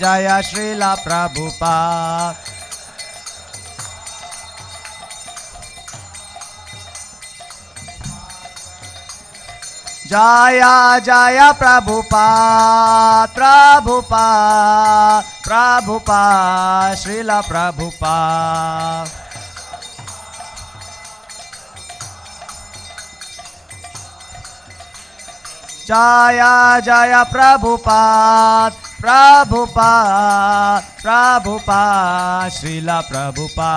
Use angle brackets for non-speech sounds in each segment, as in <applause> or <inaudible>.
जय श्रील प्रभुपा जय जय प्रभुपा प्रभुपा प्रभुपा श्रील प्रभुपा जय जय प्रभुपाद প্রভুপা প্রভুপা, শ্রীলা প্রভুপা।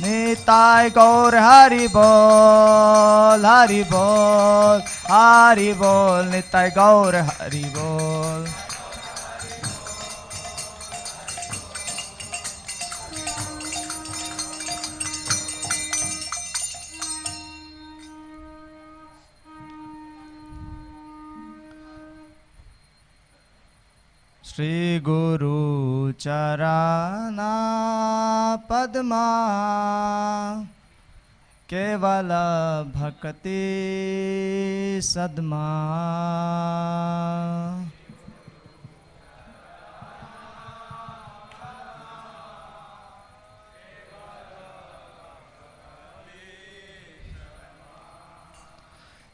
নিতাই গৌর হরি বল হরি বল হরি বল, নিতাই গৌর হরি বল। श्रीगुरुचरणा पद्मा केवलभक्तिसद्मा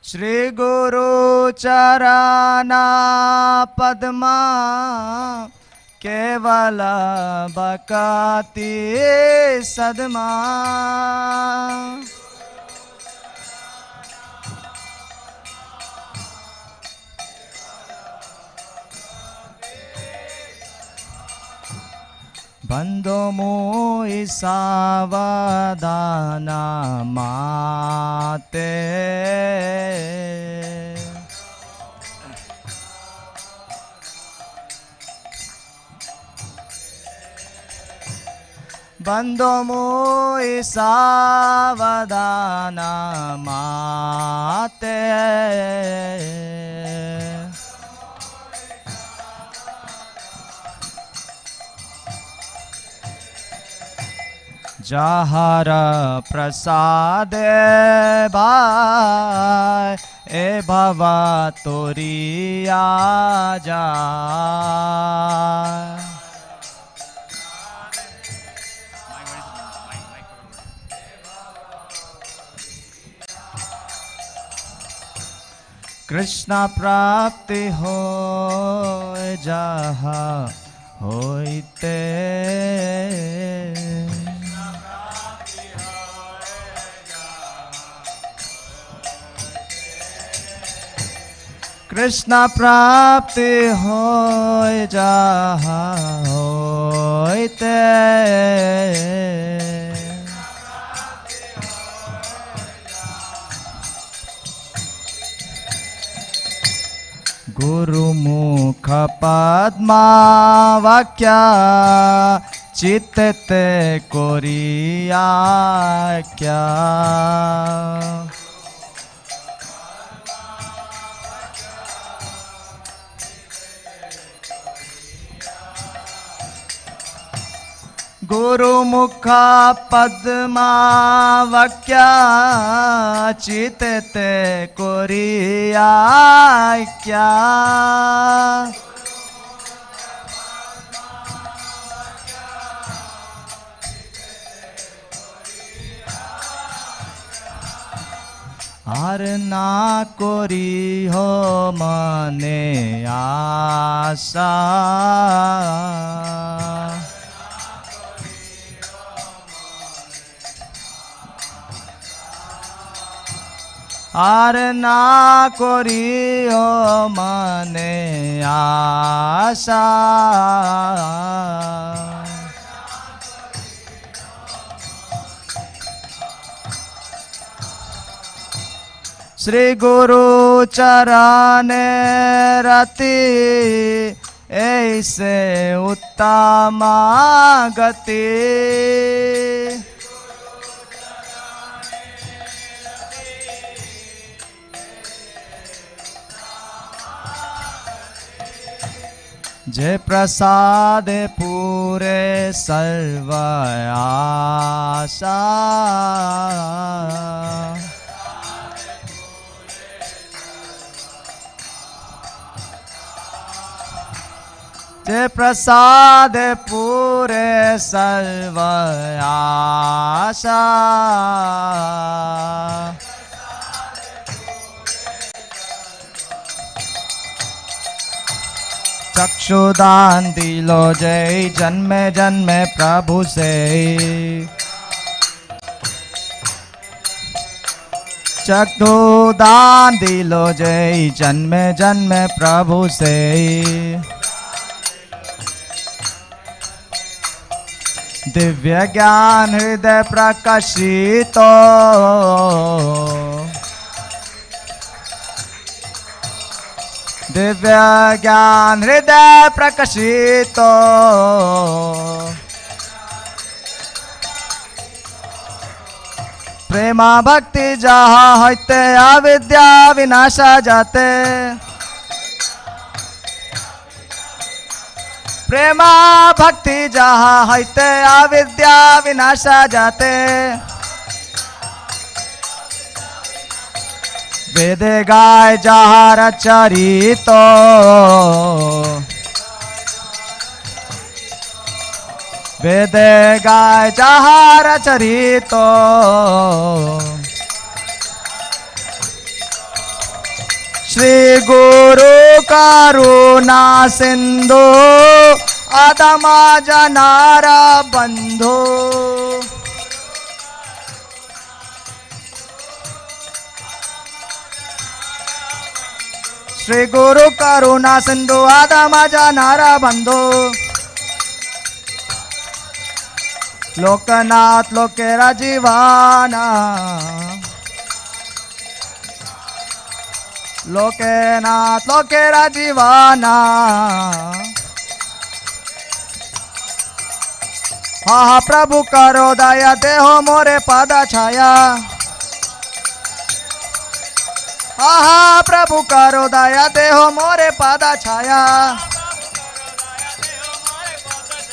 श्री गुरुचरणा पद्मा केवल बकाति सद्मा। बन्धो मो ईसा वदा मातेे बन्दो मो ईसा माते जहर प्रसाद ए बाबा तोरिया जा कृष्ण प्राप्ति हो जहा होते कृष्ण प्राप्ति हो जा गुरु गुरुमुख पद्मा वाक्य चित्ते कोरिया क्या गुरुमुखा पद्मावक्या चितते कोरियाख्या हर ना कोरी हो मने आशा। আর না করি ও মানে আশা শ্রী গুরু চরণে রতি ऐसे उत्तम गति जय प्रसाद पूरे सर्वयासा जय प्रसाद पूरे सर्वयासा चक्षुदान दिलो जय, जन्मे जन्मे प्रभु से। चक्षुदान दिलो जय, जन्मे जन्मे प्रभु से। दिव्य ज्ञान हृदय प्रकाशित। दिव्य ज्ञान हृदय प्रकाशित प्रेमा भक्ति जहाँ होते, अविद्या विनाशा जाते। प्रेमा भक्ति जहाँ होते, अविद्या विनाशा जाते। वेद गाय जहाँ रचरित वेद गाय जहाँ रचरित श्री गुरु करुणा सिंधु, आदमा जनारा बंधु। श्री गुरु करुणा सिंधु आदमा नारा बंधु। लोकनाथ लोकेरा जीवाना लोकेनाथ लोकेरा जीवाना हा हा, प्रभु करो दया, देहो मोरे पादा छाया। हा हा प्रभु करो दया, देहो मोरे पादा छाया।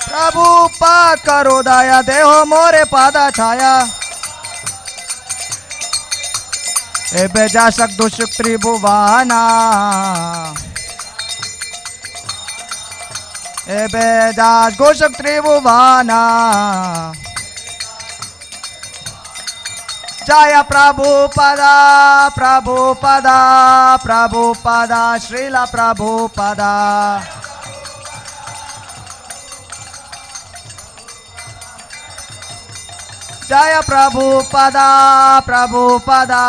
प्रभु पा करो दया, देहो मोरे पादा छाया। एबे जा सकदु सुख त्रिभुवाना। एबे जा गोसुख त्रिभुवाना। जय प्रभुपदा प्रभुपदा प्रभुपदा श्रील प्रभुपदा जय प्रभुपदा प्रभुपदा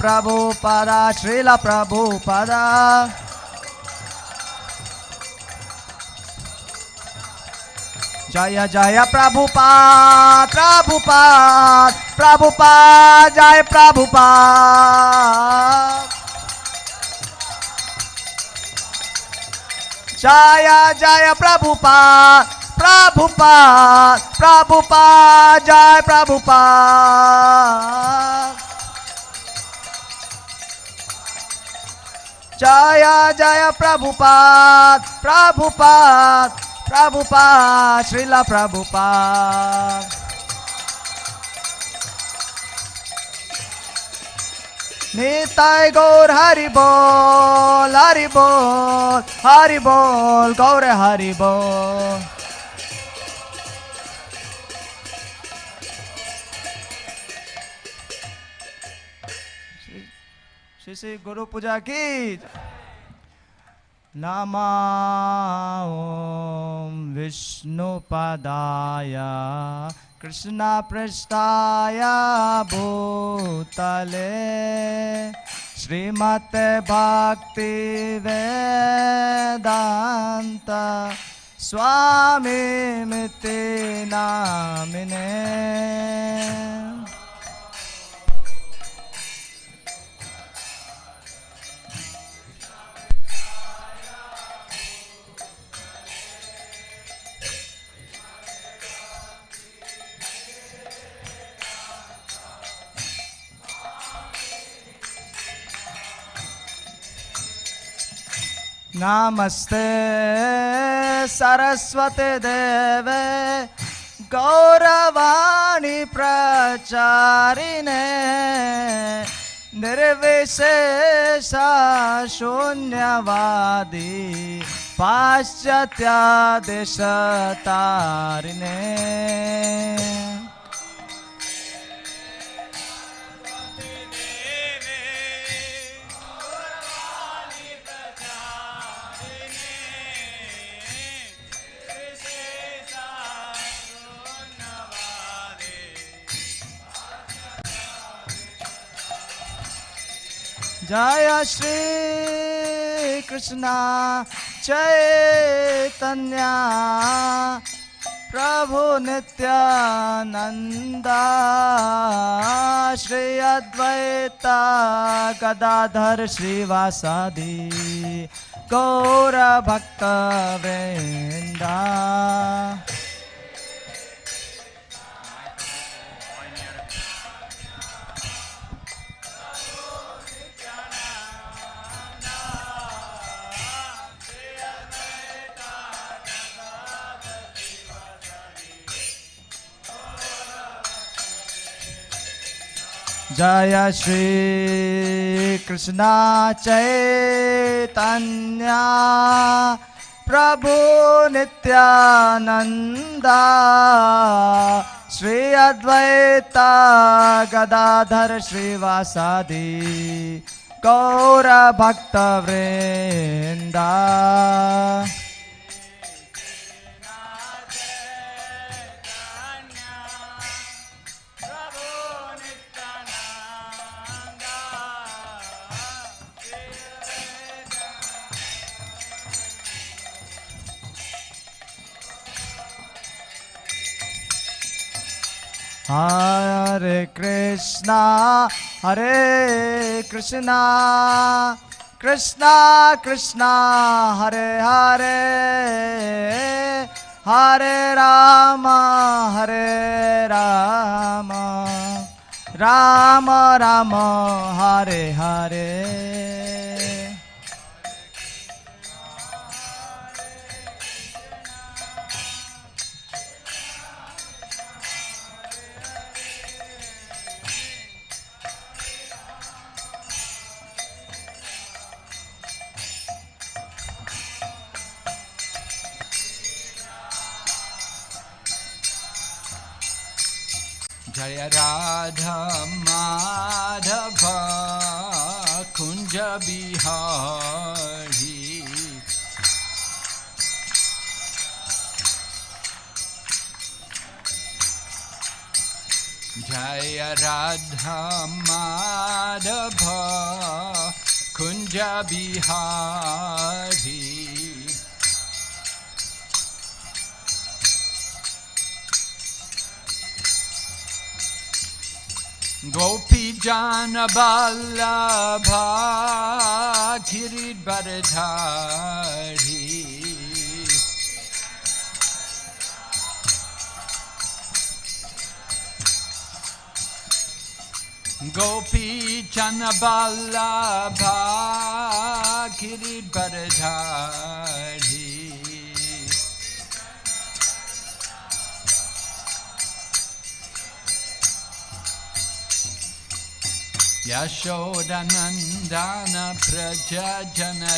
प्रभुपदा श्रील प्रभुपदा जय जय प्रभुपाद प्रभुपाद प्रभुपाद, जय प्रभुपाद। जय जय प्रभुपाद प्रभुपाद प्रभुपाद, जय प्रभुपाद। जय जय Prabhupada Prabhupada Prabhupada, Srila Prabhupada. Nitai Gaur Haribol, Haribol, Haribol, Gaur Haribol. Shri Shri Guru Puja ki. ॐ विष्णुपदाय। कृष्णपृष्ठाय भूतले। श्रीमत् भक्तिवेदान्त स्वामीमिति नामिने नमस्ते सरस्वती देवे गौरवाणी प्रचारिणे निर्विशेष शून्यवादी पाश्चात्य जय श्री कृष्ण चैतन्य प्रभु नित्यानंद श्री अद्वैत गदाधर श्रीवासादि गौर जय श्री कृष्ण चैतन्य प्रभु नित्यानंद श्री अद्वैत गदाधर श्रीवासादि गौर Hare Krishna, Hare Krishna, Krishna Krishna, Hare Hare, Hare Rama, Hare Rama, Rama Rama, Hare Hare. जय राधा माधव कुञ्ज बिहारी। जय राधा माधव कुञ्ज बिहारी गोपी जान बल्लभा गिरिबरधारी गोपी चन बल्लभा गिरिबरधारी यशोदनन्दन प्रजनरञ्जना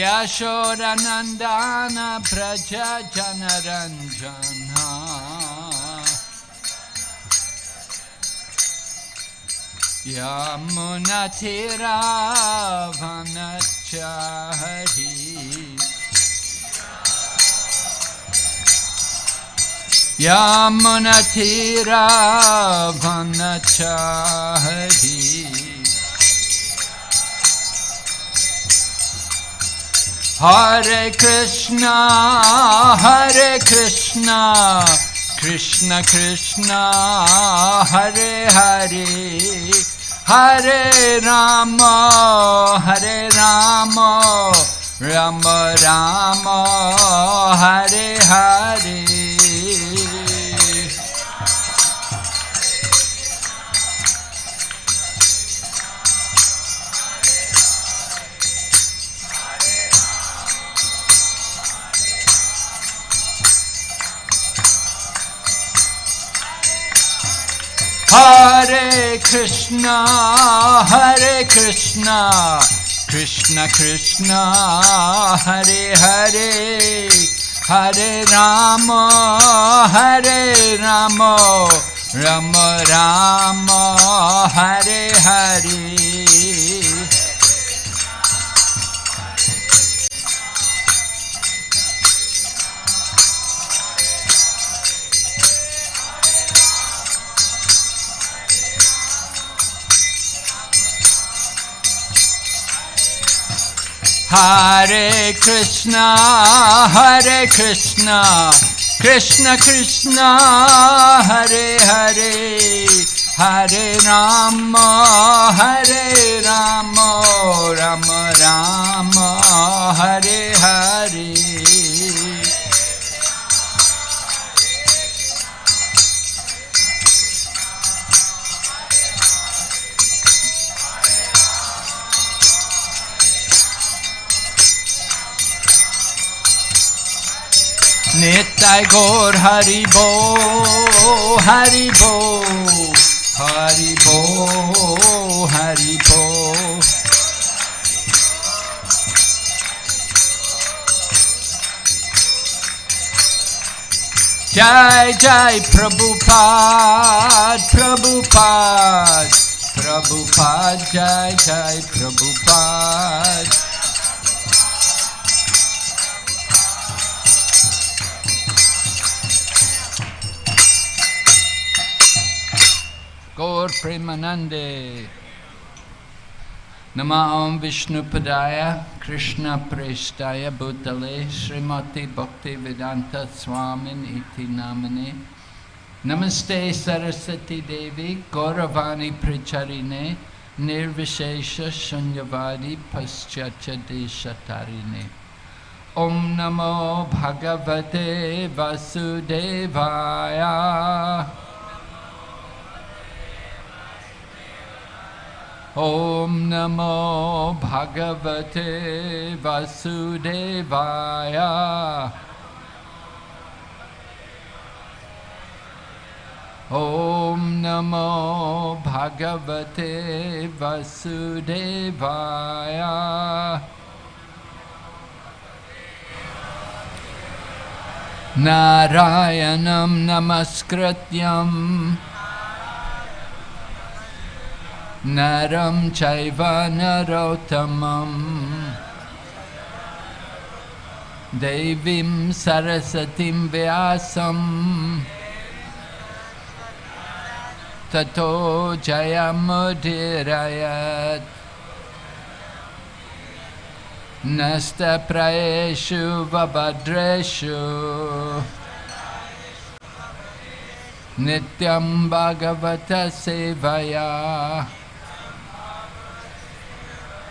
यशोदनन्दन प्रजनरञ्जना यन हरि हरे कृष्ण हरे कृष्ण कृष्ण कृष्ण हरे हरे। हरे राम हरे Ram Ram Ram Hare Hare. Hare Krishna, Hare Krishna, Krishna Krishna, Hare Hare, Hare Rama, Hare Rama, Rama Rama, Hare Hare. Hare Krishna, Hare Krishna, Krishna Krishna, Hare Hare, Hare Rama, Hare Rama, Rama Rama, Hare Hare. Nitai Gaur Hari Bo, Hari Bo, Hari Bo, Hari Bo. Jai Jai Prabhupada, Prabhupada, Prabhupada, Jai Jai Prabhupada. Gaur Premanande. Nama Om Vishnu Padaya, Krishna Prestaya Bhutale, Srimati Bhakti Vedanta Swamin Iti Namane. Namaste Saraswati Devi, Gauravani Pricharine, Nirvishesha Shunyavadi Paschatya Deshatarine. Om Namo Bhagavate Vasudevaya. ॐ नमो भगवते वसुदेवाय। ॐ नमो भगवते वसुदेवाय। नारायणं नमस्कृत्यम्। नरं चैव नरोत्तमम्। देवीं सरस्वतीं व्यासम्। ततो जयमुदीरयत्। नस्तप्रयेषु वभद्रेषु। नित्यं भगवत सेवया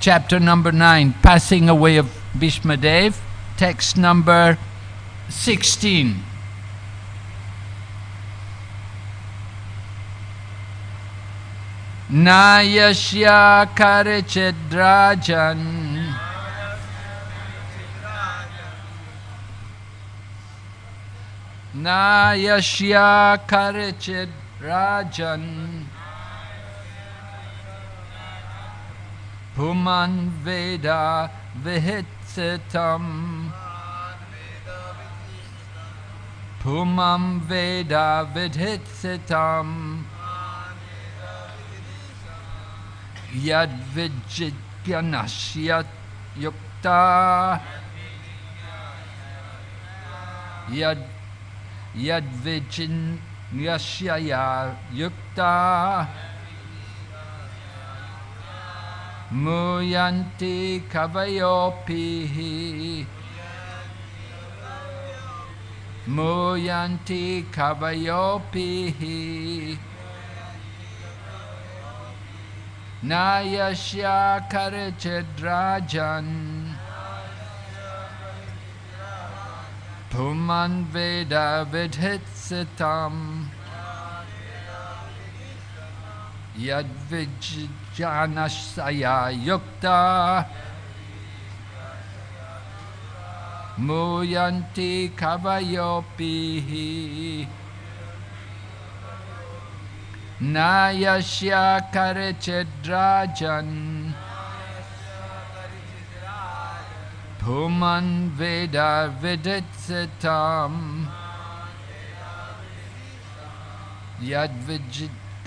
chapter number nine, passing away of Bhishmadev, text number sixteen. Nayashya Karichidrajan. Nayashya Karichid Rajan Puman Veda Vihitsitam Pumam Veda Vidhitsitam Yad Vijityanashyat Yukta. Yad Yadvijin Yashaya Yukta. Muyanti Kavayopihi Muyanti Kavayopihi Nayasya Karichidrajan Puman Veda Vidhitsitam Yadvijjanasaya Yukta. Muyanti Kavayopihi Nayasya Karichidrajan Puman Veda Viditsitam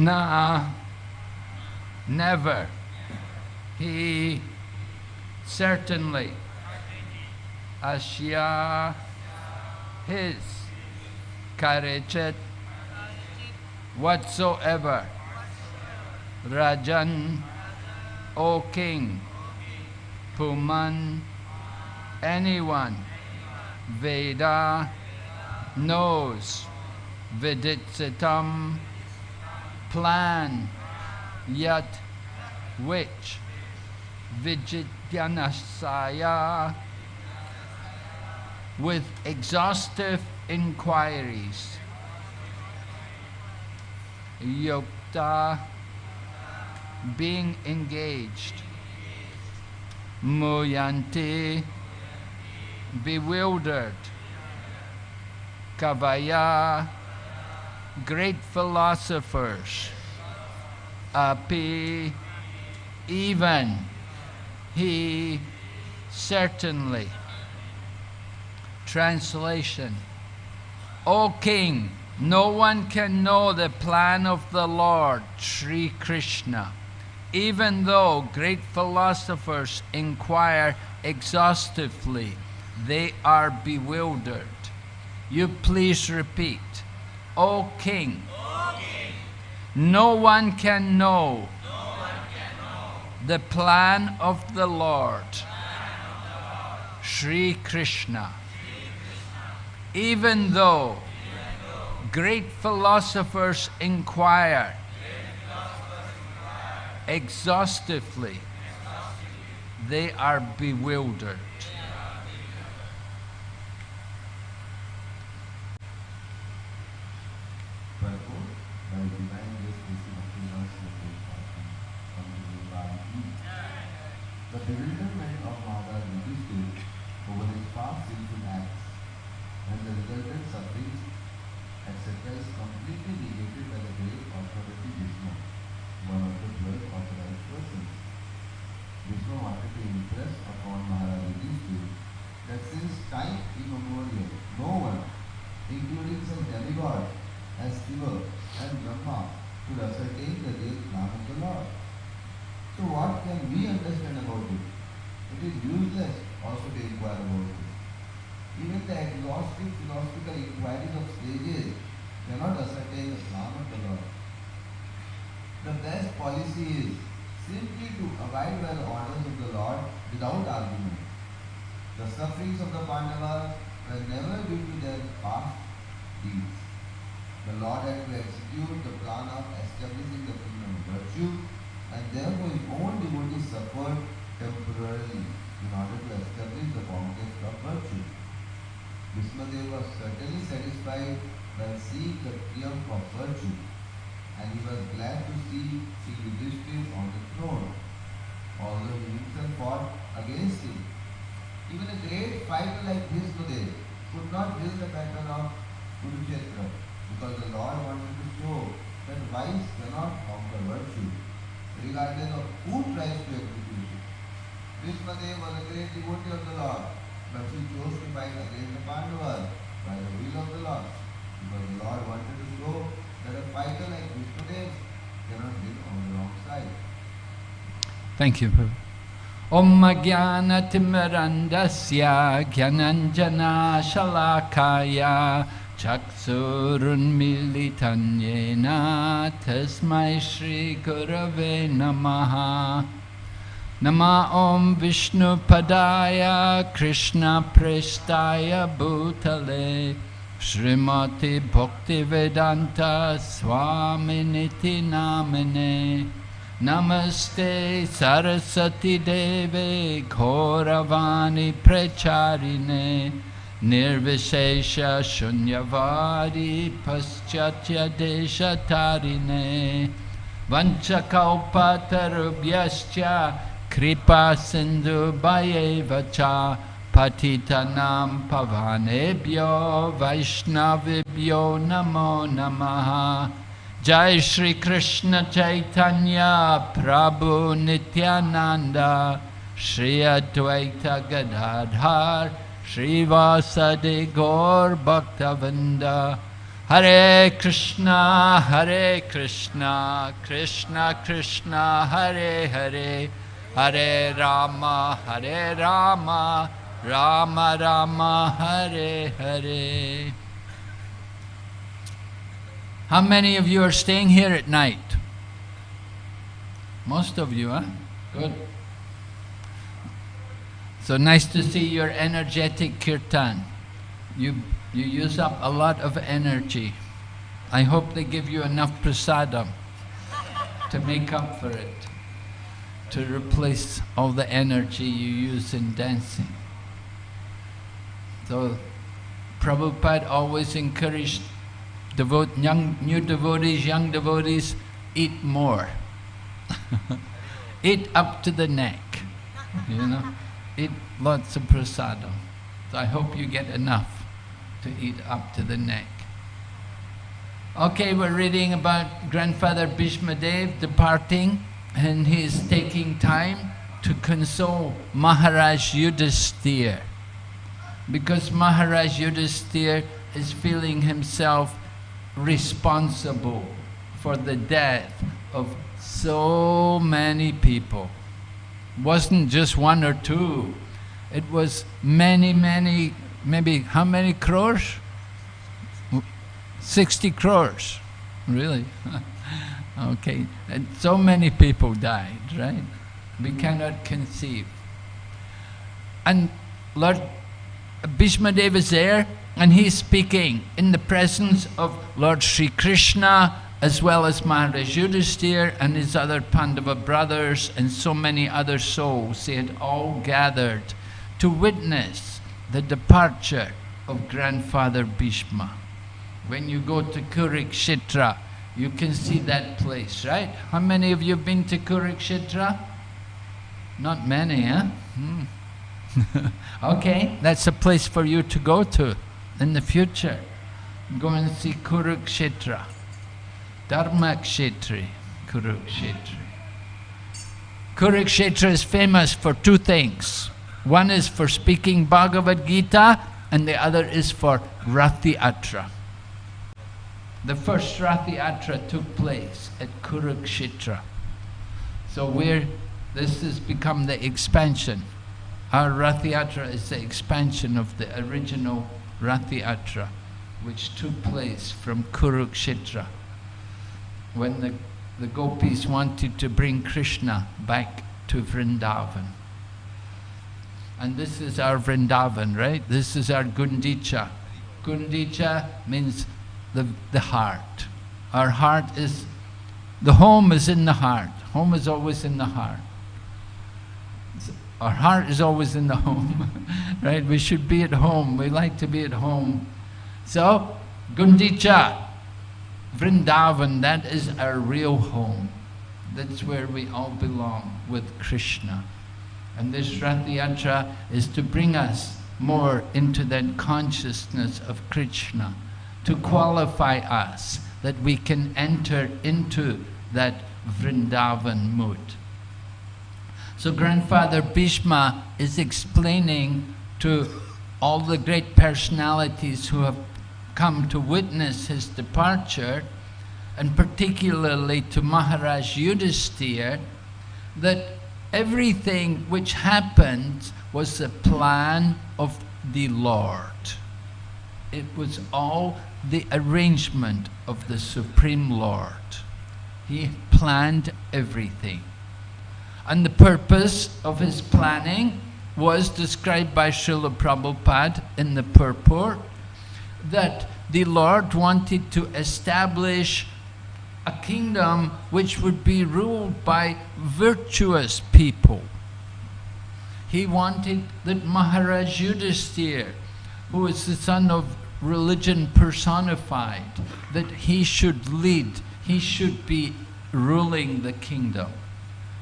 Nah, never. He certainly, Ashya, his, Karichet, whatsoever, Rajan, O king, Puman, anyone, Veda, knows, Viditsitam, plan, yet which Vijityanasaya with exhaustive inquiries. Yukta being engaged. Muyanti bewildered. Kavaya great philosophers, uh, api, even, he, certainly. Translation O King, no one can know the plan of the Lord, Sri Krishna, even though great philosophers inquire exhaustively, they are bewildered. You please repeat. O King, no one can know the plan of the Lord, Sri Krishna, even though great philosophers inquire exhaustively, they are bewildered. Therefore, by divine grace, this is Bhaktivinoda Swami Swami Bhakti The bewilderment of Maharaj Yudhishthir over his past sinful acts and the resultant sufferings, etc. is completely negated by the great authority Bhishma, one of the twelve authorized persons. Bhishma wanted to impress upon Maharaj Yudhishthir that since time immemorial, no one, including some demigod as Shiva and Brahma, could ascertain the real plan of the Lord. So what can we understand about it? It is useless also to inquire about it. Even the exhaustive philosophical inquiries of sages cannot ascertain the plan of the Lord. The best policy is simply to abide by the orders of the Lord without argument. The sufferings of the Pandavas were never due to their past deeds. The Lord had to execute the plan of establishing the kingdom of virtue, and therefore his own devotees suffered temporarily in order to establish the conquest of virtue. Bhishmadev was certainly satisfied by seeing the triumph of virtue, and he was glad to see Sri Yudhishthira on the throne, although he himself fought against him. Even a great fighter like Bhishmadev could not win the battle of Kurukshetra because the Lord wanted to show that vice cannot conquer virtue, regardless of who tries to execute it. Bhishmadev was a great devotee of the Lord, but he chose to fight against the Pandavas by the will of the Lord, because the Lord wanted to show that a fighter like Bhishmadev cannot win on the wrong side. Thank you, Prabhu. Om Jnanatimirandasya Gyananjana चक्षुरुन्मिलितन्येन तस्मै श्रीगुरवे नमः। नमः ॐ विष्णुपदाय कृष्णपृष्ठाय श्रीमति श्रीमती भोक्तिवेदान्तस्वामिनिति नामिने। नमस्ते सरस्वती देवे घोरवाणी प्रचारिणे। Nirvishesha Shunyavadi Paschatya Deshatarine Vanchakalpatarubhyascha Kripa Sindhu Bhayevacha Patitanam Pavanebhyo Vaishnavibhyo Namo Namaha Jai Shri Krishna Chaitanya Prabhu Nityananda Shri Advaita Gadadhar Shri Vasadi Gaur Bhaktavinda Hare Krishna Hare Krishna Krishna Krishna Hare Hare Hare Rama Hare Rama Rama Rama Hare Hare how many of you are staying here at night? Most of you, huh? Good. So nice to see your energetic kirtan. You, you use up a lot of energy. I hope they give you enough prasadam to make up for it, to replace all the energy you use in dancing. So Prabhupada always encouraged devote, young, new devotees, young devotees, eat more. <laughs> eat up to the neck, you know. Eat lots of prasadam. So I hope you get enough to eat up to the neck. Okay, we're reading about grandfather Bhishma Dev departing and he's taking time to console Maharaj Yudhisthira because Maharaj Yudhisthira is feeling himself responsible for the death of so many people. Wasn't just one or two. It was many, many, maybe how many crores? 60 crores. Really? <laughs> okay. And so many people died, right? We mm-hmm. cannot conceive. And Lord Bhishma Dev is there and he's speaking in the presence of Lord Sri Krishna as well as Maharaj Yudhisthira and his other Pandava brothers and so many other souls. They had all gathered to witness the departure of grandfather Bhishma. When you go to Kurukshetra, you can see that place, right? How many of you have been to Kurukshetra? Not many, huh? Hmm. <laughs> okay, that's a place for you to go to in the future. Go and see Kurukshetra. Dharmakshetre, Kurukshetre. Kurukshetra is famous for two things. One is for speaking Bhagavad Gita and the other is for Ratha Yatra. The first Ratha Yatra took place at Kurukshetra. So where this has become the expansion. Our Ratha Yatra is the expansion of the original Ratha Yatra, which took place from Kurukshetra. When the the gopis wanted to bring Krishna back to Vrindavan. And this is our Vrindavan, right? This is our Gundicha. Gundicha means the, the heart. Our heart is, the home is in the heart. Home is always in the heart. Our heart is always in the home, <laughs> right? We should be at home. We like to be at home. So, Gundicha, Vrindavan, that is our real home. That's where we all belong with Krishna. And this Rath Yatra is to bring us more into that consciousness of Krishna, to qualify us that we can enter into that Vrindavan mood. So grandfather Bhishma is explaining to all the great personalities who have come to witness his departure, and particularly to Maharaj Yudhisthira, that everything which happened was the plan of the Lord. It was all the arrangement of the Supreme Lord. He planned everything. And the purpose of his planning was described by Srila Prabhupada in the purport that the Lord wanted to establish a kingdom which would be ruled by virtuous people. He wanted that Maharaj Yudhisthira, who is the son of religion personified, that he should lead, he should be ruling the kingdom.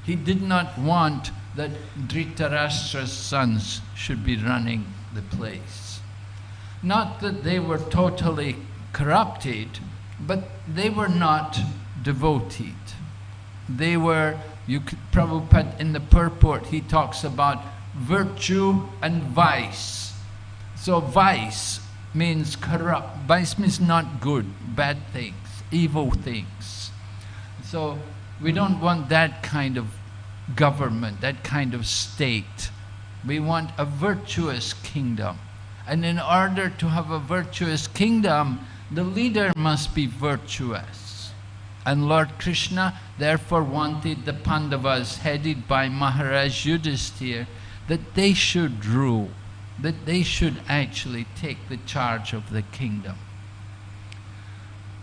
He did not want that Dhritarashtra's sons should be running the place. Not that they were totally corrupted, but they were not devoted. They were, you could, Prabhupada in the purport, he talks about virtue and vice. So vice means corrupt, vice means not good, bad things, evil things. So we don't want that kind of government, that kind of state. We want a virtuous kingdom. And in order to have a virtuous kingdom, the leader must be virtuous. And Lord Krishna therefore wanted the Pandavas, headed by Maharaj Yudhisthira, that they should rule, that they should actually take the charge of the kingdom.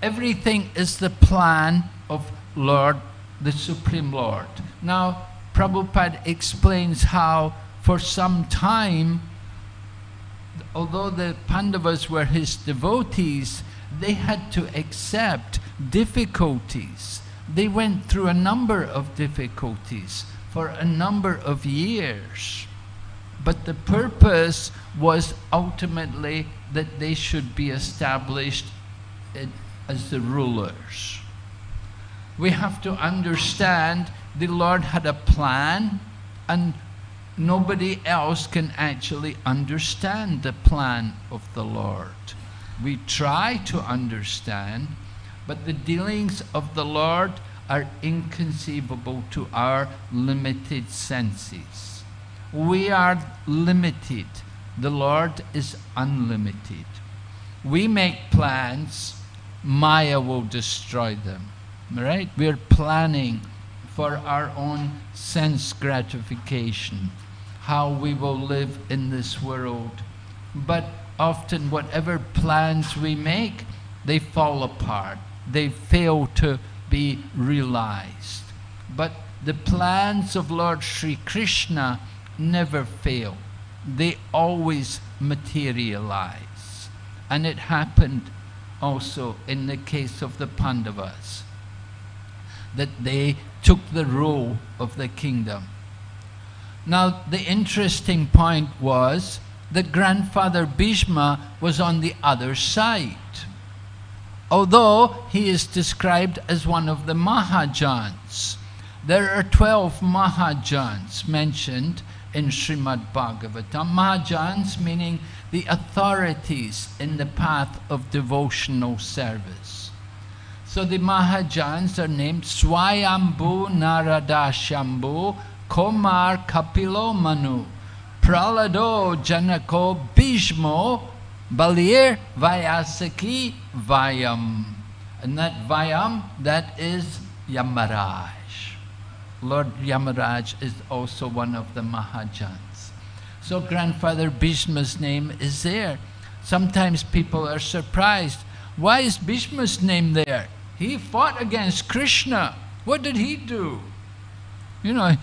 Everything is the plan of Lord, the Supreme Lord. Now, Prabhupada explains how for some time, although the Pandavas were his devotees, they had to accept difficulties. They went through a number of difficulties for a number of years. But the purpose was ultimately that they should be established as the rulers. We have to understand the Lord had a plan and nobody else can actually understand the plan of the Lord. We try to understand, but the dealings of the Lord are inconceivable to our limited senses. We are limited. The Lord is unlimited. We make plans, Maya will destroy them. Right? We're planning for our own sense gratification, how we will live in this world. But often whatever plans we make, they fall apart. They fail to be realized. But the plans of Lord Sri Krishna never fail. They always materialize. And it happened also in the case of the Pandavas, that they took the rule of the kingdom. Now, the interesting point was that grandfather Bhishma was on the other side. Although he is described as one of the Mahajans, there are 12 Mahajans mentioned in Srimad Bhagavatam. Mahajans meaning the authorities in the path of devotional service. So the Mahajans are named Swayambhu Narada Shambhu Komar Kapilo Manu Pralado Janako Bhishmo Balir Vyasaki Vayam. And that Vayam, that is Yamaraj. Lord Yamaraj is also one of the Mahajans. So grandfather Bhishma's name is there. Sometimes people are surprised. Why is Bhishma's name there? He fought against Krishna. What did he do? You know,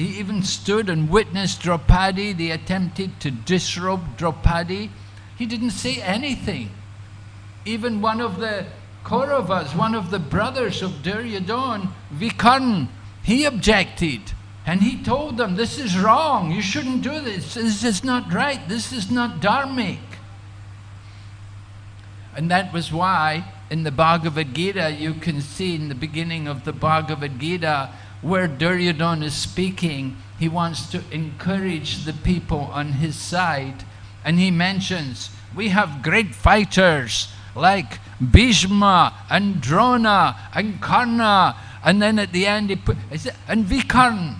he even stood and witnessed Draupadi. They attempted to disrobe Draupadi. He didn't say anything. Even one of the Kauravas, one of the brothers of Duryodhan, Vikarn, he objected. And he told them, this is wrong, you shouldn't do this, this is not right, this is not dharmic. And that was why in the Bhagavad Gita you can see in the beginning of the Bhagavad Gita where Duryodhana is speaking, he wants to encourage the people on his side. And he mentions, we have great fighters like Bhishma and Drona and Karna. And then at the end he put, and Vikarn.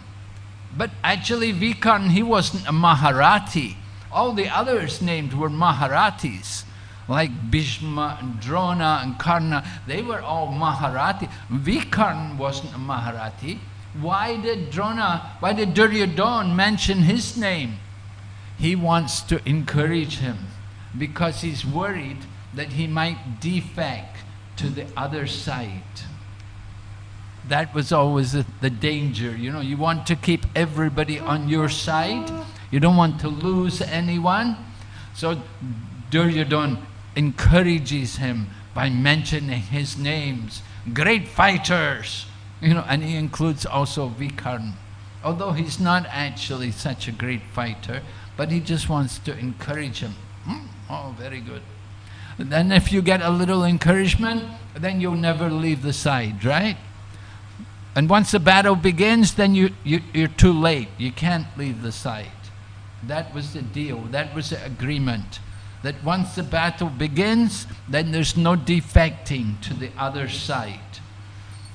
But actually Vikarn, he wasn't a Maharathi. All the others named were Maharathis like Bhishma and Drona and Karna, they were all Maharathi. Vikarn wasn't a Maharathi. Why did Drona, why did Duryodhan mention his name? He wants to encourage him because he's worried that he might defect to the other side. That was always the, danger, you know, you want to keep everybody on your side. You don't want to lose anyone. So Duryodhan encourages him by mentioning his names. Great fighters, you know, and he includes also Vikarn. Although he's not actually such a great fighter, but he just wants to encourage him. Hmm? Oh, very good. Then if you get a little encouragement, then you'll never leave the side, right? And once the battle begins, then you, you, you're too late. You can't leave the side. That was the deal. That was the agreement that once the battle begins, then there's no defecting to the other side.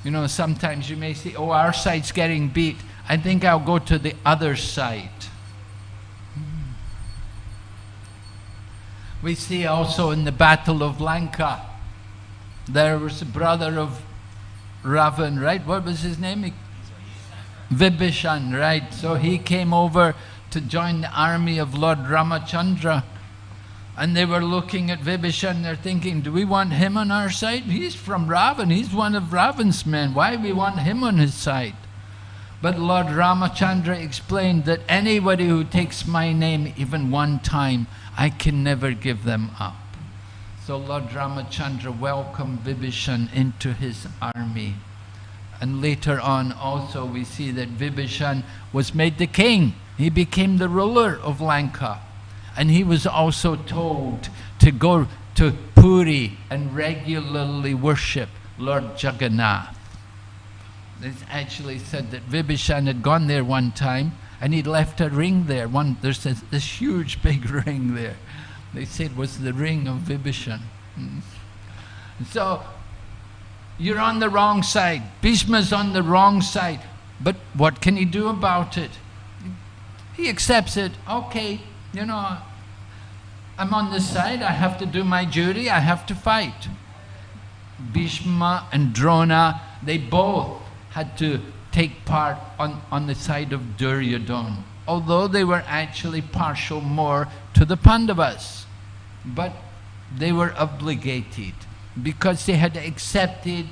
You know, sometimes you may say, oh, our side's getting beat. I think I'll go to the other side. We see also in the Battle of Lanka, there was a brother of Ravan, right? What was his name? Vibhishan, right? So he came over to join the army of Lord Ramachandra. And they were looking at Vibhishan, they're thinking, do we want him on our side? He's from Ravan, he's one of Ravan's men. Why we want him on his side? But Lord Ramachandra explained that anybody who takes my name even one time, I can never give them up. So Lord Ramachandra welcomed Vibhishan into his army. And later on also we see that Vibhishan was made the king. He became the ruler of Lanka. And he was also told to go to Puri and regularly worship Lord Jagannath. It's actually said that Vibhishan had gone there one time and he'd left a ring there. One, there's this, this huge <laughs> big ring there. They said it was the ring of Vibhishan. Mm. So, you're on the wrong side. Bhishma's on the wrong side. But what can he do about it? He accepts it. Okay, you know, I'm on this side, I have to do my duty, I have to fight. Bhishma and Drona, they both had to take part on, on the side of Duryodhana, although they were actually partial more to the Pandavas. But they were obligated because they had accepted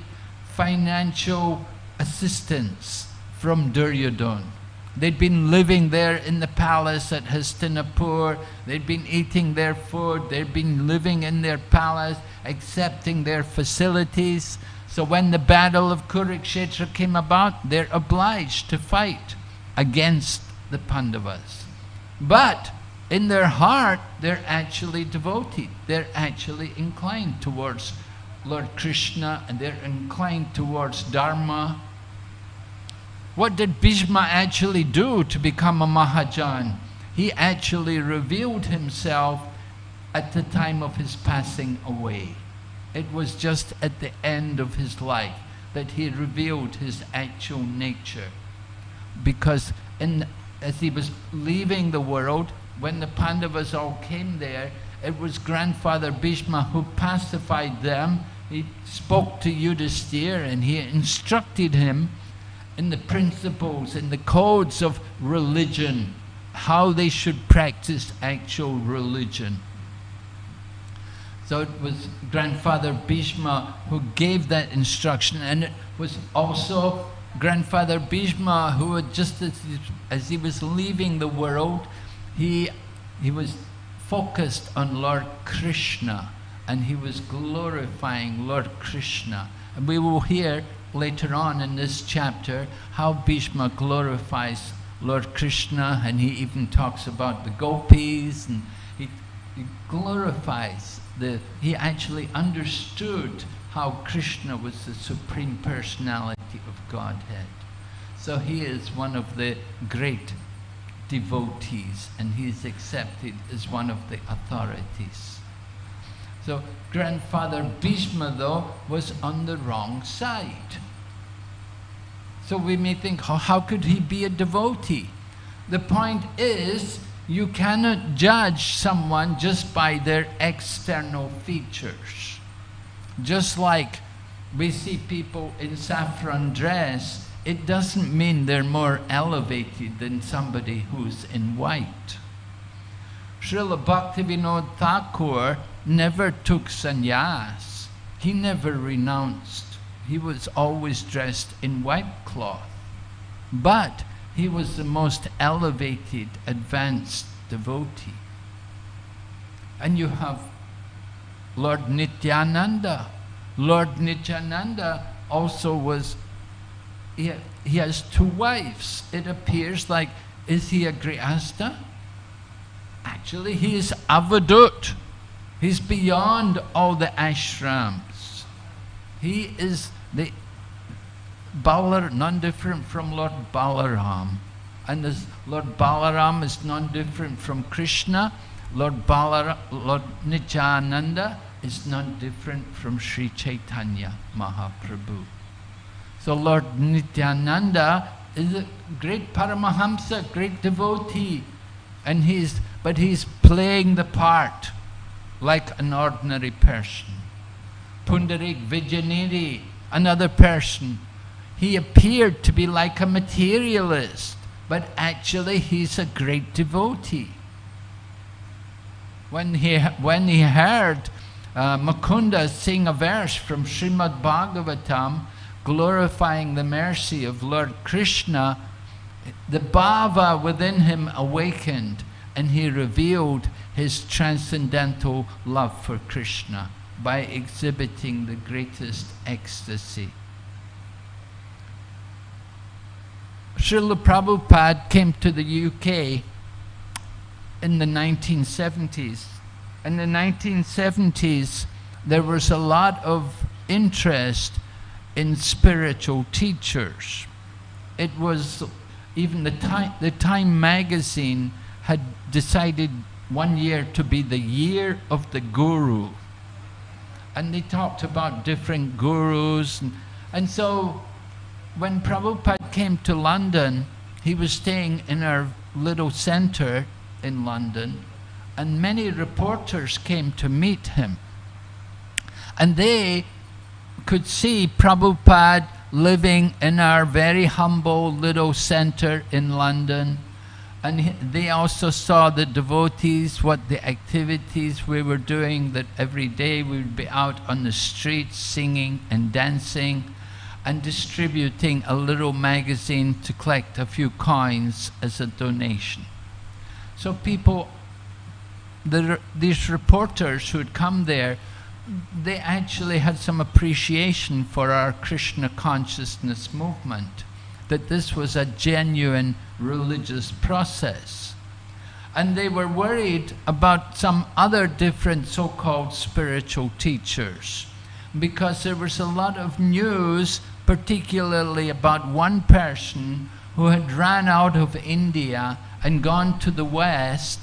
financial assistance from Duryodhana. They'd been living there in the palace at Hastinapur. They'd been eating their food. They'd been living in their palace, accepting their facilities. So when the battle of Kurukshetra came about, they're obliged to fight against the Pandavas. But in their heart, they're actually devoted. They're actually inclined towards Lord Krishna and they're inclined towards Dharma what did Bhishma actually do to become a Mahajan? He actually revealed himself at the time of his passing away. It was just at the end of his life that he revealed his actual nature. Because in, as he was leaving the world, when the Pandavas all came there, it was grandfather Bhishma who pacified them he spoke to Yudhisthira and he instructed him in the principles, in the codes of religion, how they should practice actual religion. So it was grandfather Bhishma who gave that instruction, and it was also grandfather Bhishma who had just as he, as he was leaving the world, he, he was focused on Lord Krishna and he was glorifying Lord Krishna. And we will hear later on in this chapter how Bhishma glorifies Lord Krishna and he even talks about the gopis and he, he glorifies the, he actually understood how Krishna was the supreme personality of Godhead. So he is one of the great devotees and he is accepted as one of the authorities. So grandfather Bhishma though was on the wrong side. So we may think, how, how could he be a devotee? The point is, you cannot judge someone just by their external features. Just like we see people in saffron dress, it doesn't mean they're more elevated than somebody who's in white. Srila Bhaktivinoda Thakur never took sannyas. He never renounced. He was always dressed in white cloth. But he was the most elevated, advanced devotee. And you have Lord Nityananda. Lord Nityananda also was, he, he has two wives. It appears like, is he a Grihastha? Actually, he is Avadhut. He's beyond all the ashrams. He is the Balar, none different from Lord Balaram. And this Lord Balaram is none different from Krishna. Lord Balar, Lord Nityananda is none different from Sri Chaitanya Mahaprabhu. So Lord Nityananda is a great Paramahamsa, great devotee. And he's, but he's playing the part like an ordinary person. Pundarik Vidyanidhi, another person. He appeared to be like a materialist, but actually he's a great devotee. When he, when he heard uh, Mukunda sing a verse from Srimad Bhagavatam glorifying the mercy of Lord Krishna, the bhava within him awakened and he revealed his transcendental love for Krishna by exhibiting the greatest ecstasy. Srila Prabhupada came to the UK in the 1970s. In the 1970s, there was a lot of interest in spiritual teachers. It was even the Time, the Time magazine had decided one year to be the year of the Guru. And they talked about different gurus. And, and so when Prabhupada came to London, he was staying in our little center in London, and many reporters came to meet him. And they could see Prabhupada living in our very humble little center in London. And they also saw the devotees, what the activities we were doing, that every day we would be out on the streets singing and dancing and distributing a little magazine to collect a few coins as a donation. So people, the, these reporters who had come there, they actually had some appreciation for our Krishna consciousness movement, that this was a genuine religious process. And they were worried about some other different so-called spiritual teachers, because there was a lot of news, particularly about one person who had ran out of India and gone to the West,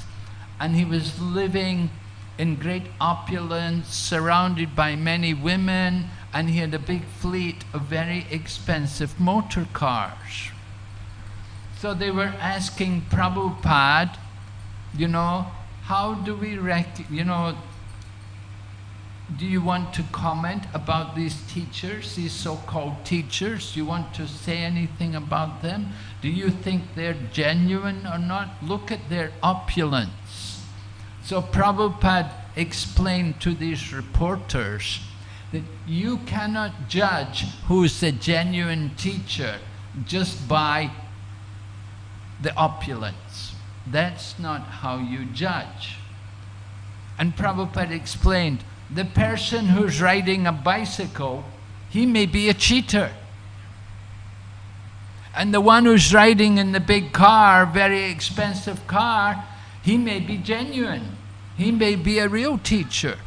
and he was living in great opulence, surrounded by many women, and he had a big fleet of very expensive motor cars. So they were asking Prabhupada, you know, how do we rec- you know, do you want to comment about these teachers, these so-called teachers? Do you want to say anything about them? Do you think they're genuine or not? Look at their opulence. So Prabhupada explained to these reporters that you cannot judge who is a genuine teacher just by the opulence. That's not how you judge. And Prabhupada explained, the person who's riding a bicycle, he may be a cheater. And the one who's riding in the big car, very expensive car, he may be genuine. He may be a real teacher.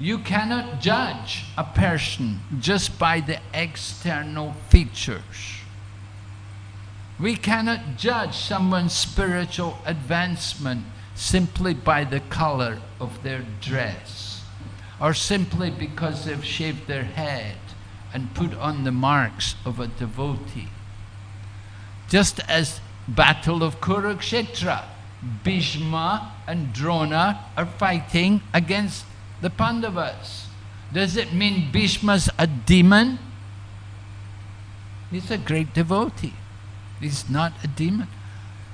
You cannot judge a person just by the external features. We cannot judge someone's spiritual advancement simply by the color of their dress or simply because they've shaved their head and put on the marks of a devotee. Just as Battle of Kurukshetra, Bhishma and Drona are fighting against the Pandavas. Does it mean Bhishma's a demon? He's a great devotee. He's not a demon.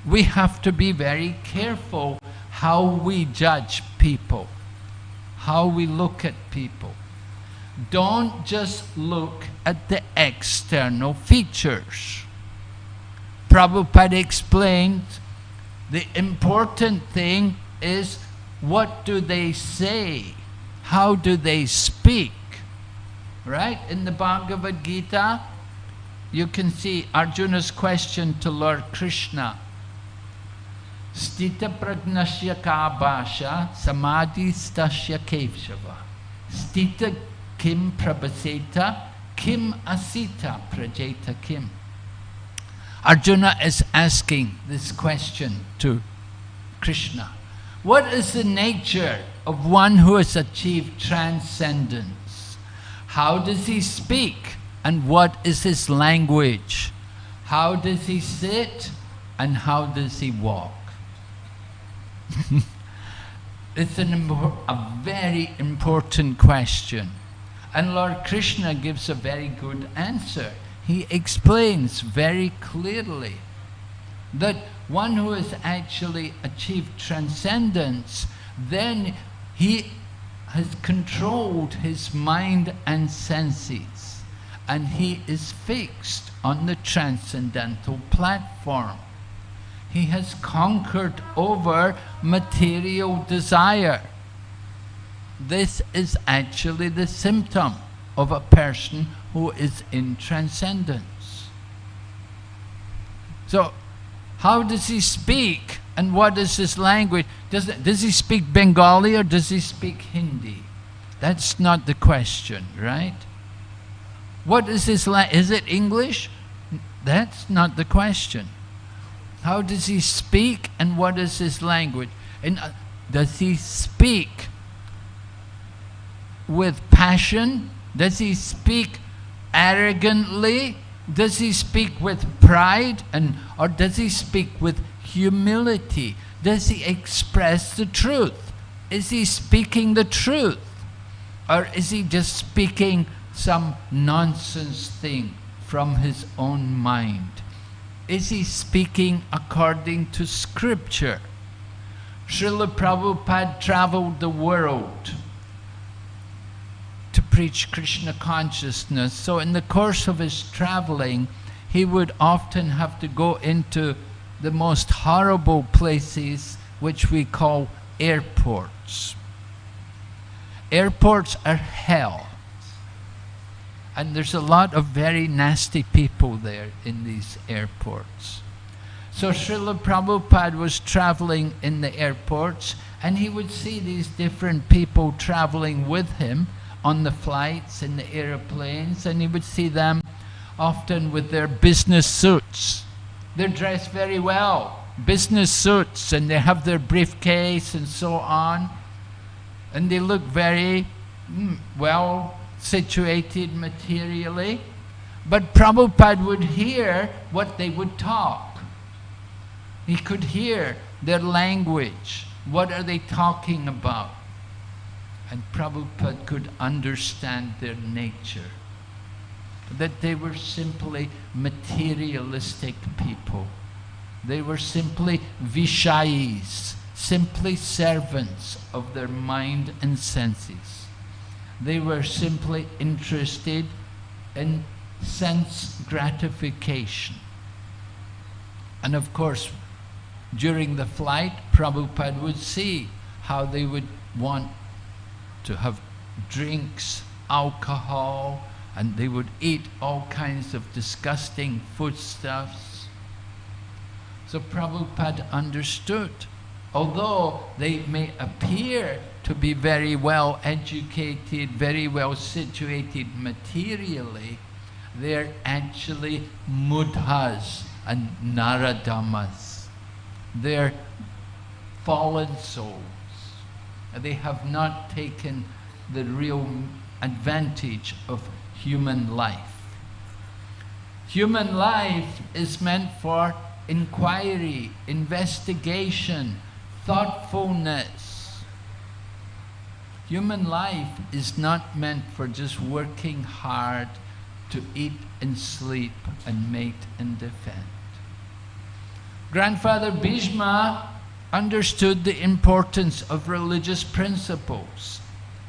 We have to be very careful how we judge people, how we look at people. Don't just look at the external features. Prabhupada explained the important thing is what do they say? How do they speak? Right? In the Bhagavad Gita, you can see Arjuna's question to Lord Krishna. Stita pragnasya kabasha samadhi stasya kevshava. Stita kim prabhaseta kim asita prajeta kim. Arjuna is asking this question to Krishna. What is the nature of one who has achieved transcendence? How does he speak? And what is his language? How does he sit? And how does he walk? <laughs> it's an, a very important question. And Lord Krishna gives a very good answer. He explains very clearly that one who has actually achieved transcendence, then he has controlled his mind and senses and he is fixed on the transcendental platform. He has conquered over material desire. This is actually the symptom of a person who is in transcendence. So, how does he speak and what is his language? Does, does he speak Bengali or does he speak Hindi? That's not the question, right? What is his language? Is it English? That's not the question. How does he speak and what is his language? And uh, does he speak with passion? Does he speak arrogantly? Does he speak with pride and or does he speak with humility? Does he express the truth? Is he speaking the truth? Or is he just speaking some nonsense thing from his own mind? Is he speaking according to scripture? Srila Prabhupada traveled the world preach Krishna consciousness. So in the course of his traveling, he would often have to go into the most horrible places which we call airports. Airports are hell. And there's a lot of very nasty people there in these airports. So Srila Prabhupada was traveling in the airports and he would see these different people traveling with him on the flights, in the airplanes, and he would see them often with their business suits. They're dressed very well, business suits, and they have their briefcase and so on. And they look very mm, well situated materially. But Prabhupada would hear what they would talk. He could hear their language. What are they talking about? And Prabhupada could understand their nature. That they were simply materialistic people. They were simply vishayis, simply servants of their mind and senses. They were simply interested in sense gratification. And of course, during the flight, Prabhupada would see how they would want to have drinks, alcohol, and they would eat all kinds of disgusting foodstuffs. So Prabhupada understood. Although they may appear to be very well educated, very well situated materially, they're actually mudhas and naradhamas. They're fallen souls. They have not taken the real advantage of human life. Human life is meant for inquiry, investigation, thoughtfulness. Human life is not meant for just working hard to eat and sleep and mate and defend. Grandfather Bhishma understood the importance of religious principles,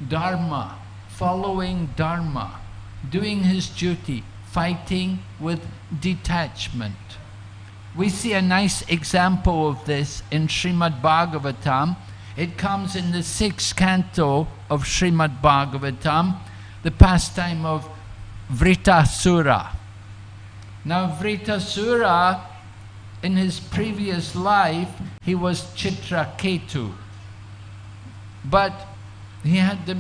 dharma, following dharma, doing his duty, fighting with detachment. We see a nice example of this in Srimad Bhagavatam. It comes in the sixth canto of Srimad Bhagavatam, the pastime of Vritasura. Now Vritasura, in his previous life, he was Chitraketu. But he had, the,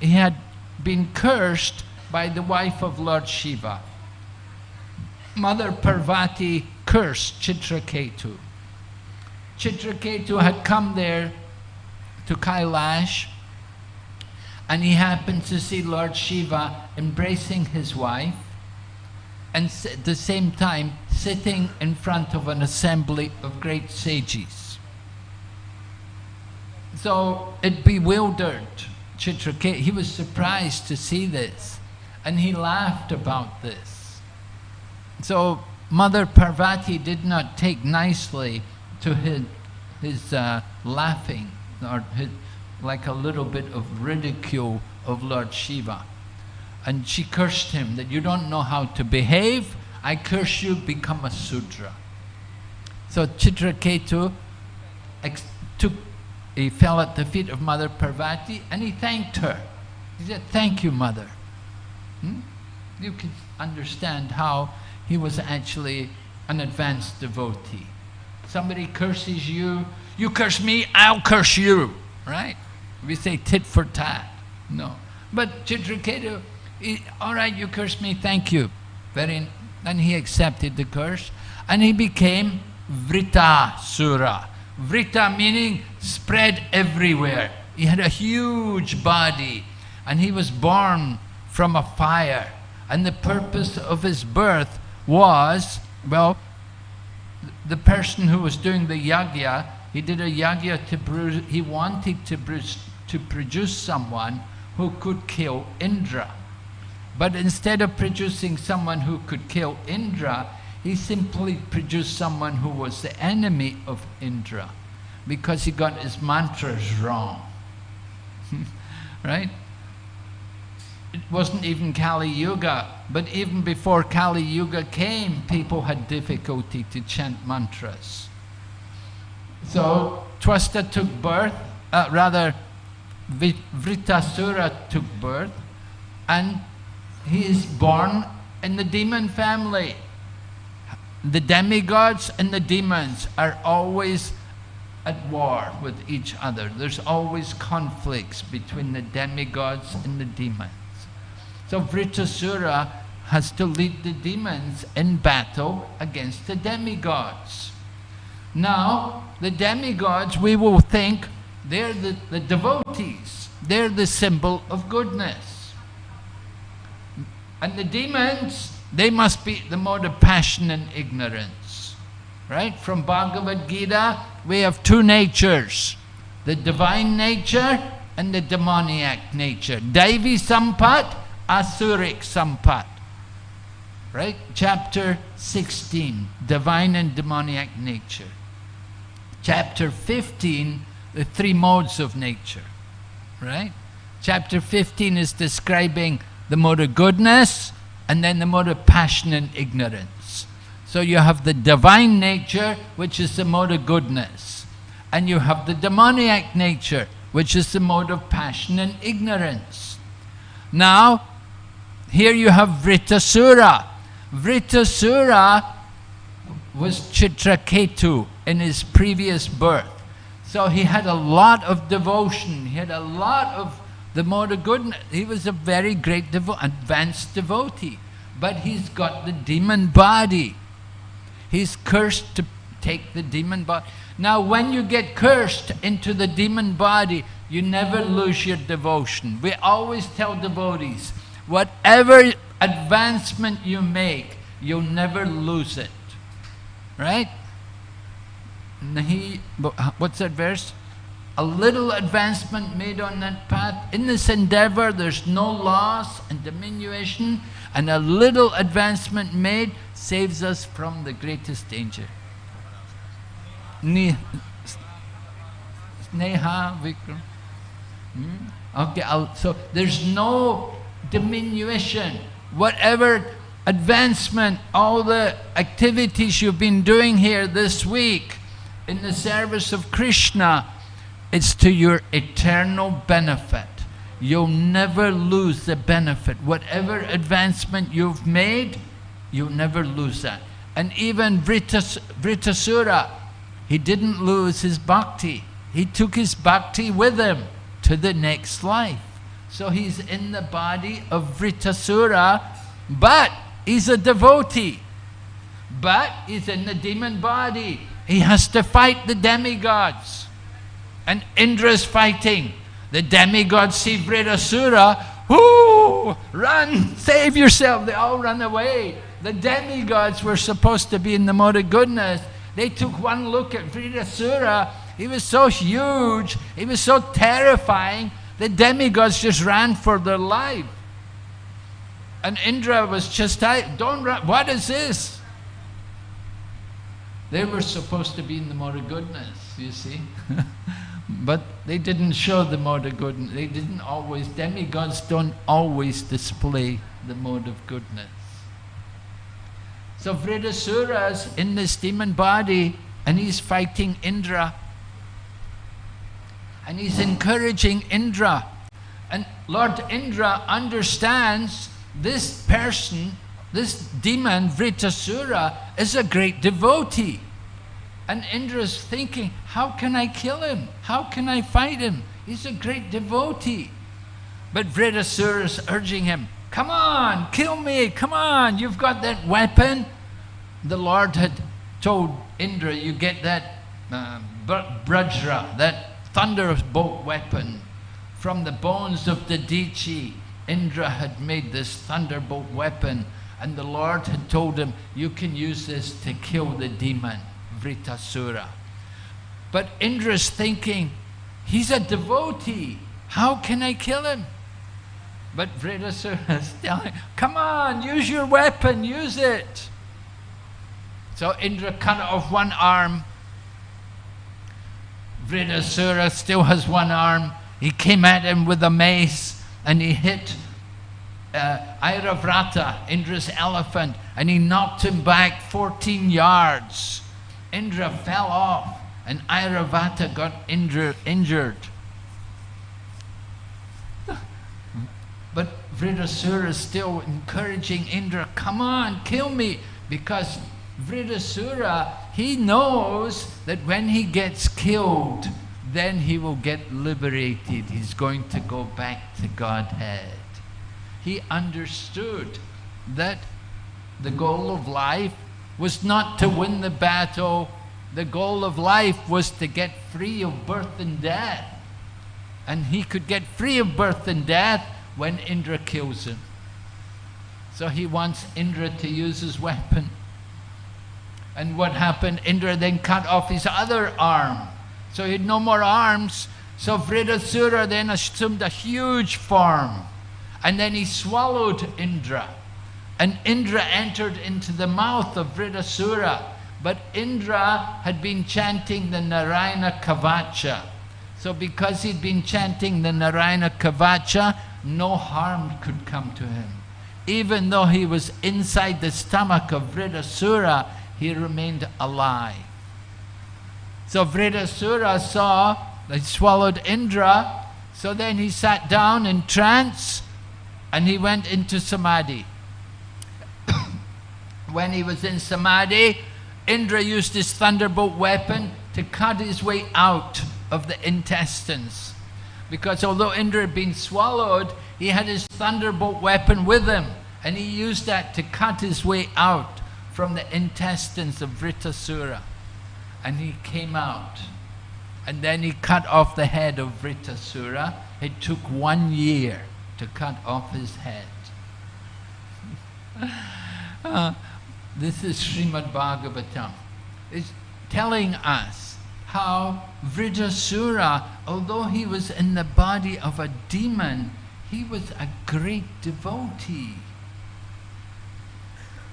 he had been cursed by the wife of Lord Shiva. Mother Parvati cursed Chitraketu. Chitraketu had come there to Kailash and he happened to see Lord Shiva embracing his wife and at the same time sitting in front of an assembly of great sages. So it bewildered Chitraketu. He was surprised to see this and he laughed about this. So Mother Parvati did not take nicely to his, his uh, laughing or his, like a little bit of ridicule of Lord Shiva. And she cursed him that you don't know how to behave, I curse you, become a Sudra. So Chitraketu took, he fell at the feet of Mother Parvati and he thanked her. He said, thank you, Mother. Hmm? You can understand how he was actually an advanced devotee. Somebody curses you, you curse me, I'll curse you, right? We say tit for tat. No. But Chitraketu, all right, you curse me, thank you. Very, and he accepted the curse and he became Vrita Sura. Vrita meaning spread everywhere. He had a huge body and he was born from a fire. And the purpose of his birth was, well, the person who was doing the yagya, he did a yagya to produce, he wanted to produce, to produce someone who could kill Indra. But instead of producing someone who could kill Indra, he simply produced someone who was the enemy of Indra because he got his mantras wrong. <laughs> right? It wasn't even Kali Yuga, but even before Kali Yuga came, people had difficulty to chant mantras. So Twasta took birth, uh, rather Vritasura took birth, and he is born in the demon family. The demigods and the demons are always at war with each other. There's always conflicts between the demigods and the demons. So Vritasura has to lead the demons in battle against the demigods. Now, the demigods, we will think they're the, the devotees. They're the symbol of goodness. And the demons, they must be the mode of passion and ignorance. Right? From Bhagavad Gita, we have two natures. The divine nature and the demoniac nature. Daivi Sampat, Asuric Sampat. Right? Chapter 16, divine and demoniac nature. Chapter 15, the three modes of nature. Right? Chapter 15 is describing the mode of goodness and then the mode of passion and ignorance. So you have the divine nature, which is the mode of goodness. And you have the demoniac nature, which is the mode of passion and ignorance. Now, here you have Vritasura. Vritasura was Chitraketu in his previous birth. So he had a lot of devotion, he had a lot of the mode of goodness. He was a very great, devo- advanced devotee. But he's got the demon body. He's cursed to take the demon body. Now, when you get cursed into the demon body, you never lose your devotion. We always tell devotees, whatever advancement you make, you'll never lose it. Right? Nahi, what's that verse? A little advancement made on that path. In this endeavor, there's no loss and diminution, and a little advancement made saves us from the greatest danger. Sneha Vikram. Hmm? Okay, I'll, so there's no diminution. Whatever advancement, all the activities you've been doing here this week in the service of Krishna, it's to your eternal benefit. You'll never lose the benefit. Whatever advancement you've made, you'll never lose that. And even Vritas, Vritasura, he didn't lose his bhakti. He took his bhakti with him to the next life. So he's in the body of Vritasura, but he's a devotee. But he's in the demon body. He has to fight the demigods. And Indra's fighting. The demigods see Vritasura. Whoo! Run! <laughs> Save yourself! They all run away. The demigods were supposed to be in the mode of goodness. They took one look at Vritasura. He was so huge. He was so terrifying. The demigods just ran for their life. And Indra was just, don't run. What is this? They were supposed to be in the mode of goodness, you see. <laughs> but they didn't show the mode of goodness. They didn't always, demigods don't always display the mode of goodness. So Vritasura's in this demon body and he's fighting Indra. And he's encouraging Indra. And Lord Indra understands this person, this demon, Vritasura, is a great devotee. And Indra's thinking, how can I kill him? How can I fight him? He's a great devotee. But Vritasura is urging him, come on, kill me, come on, you've got that weapon. The Lord had told Indra, you get that uh, vajra, that thunderbolt weapon from the bones of Dadhichi. Indra had made this thunderbolt weapon and the Lord had told him, you can use this to kill the demon, Vritasura. But Indra's thinking, he's a devotee. How can I kill him? But Vritasura is telling, come on, use your weapon, use it. So Indra cut off one arm. Vritasura still has one arm. He came at him with a mace and he hit uh, Airavata, Indra's elephant, and he knocked him back 14 yards. Indra fell off and Airavata got injured. But Vritasura is still encouraging Indra, come on, kill me, because Vritasura, he knows that when he gets killed, then he will get liberated. He's going to go back to Godhead. He understood that the goal of life was not to win the battle. The goal of life was to get free of birth and death. And he could get free of birth and death when Indra kills him. So he wants Indra to use his weapon. And what happened? Indra then cut off his other arm. So he had no more arms. So Vritasura then assumed a huge form. And then he swallowed Indra. And Indra entered into the mouth of Vritasura. But Indra had been chanting the Narayana Kavacha. So because he'd been chanting the Narayana Kavacha, no harm could come to him. Even though he was inside the stomach of Vritasura, he remained alive. So Vritasura saw, they swallowed Indra, so then he sat down in trance and he went into samadhi. When he was in samadhi, Indra used his thunderbolt weapon to cut his way out of the intestines. Because although Indra had been swallowed, he had his thunderbolt weapon with him. And he used that to cut his way out from the intestines of Vritasura. And he came out. And then he cut off the head of Vritasura. It took one year to cut off his head. <laughs> Uh, this is Srimad Bhagavatam. It's telling us how Vritasura, although he was in the body of a demon, he was a great devotee.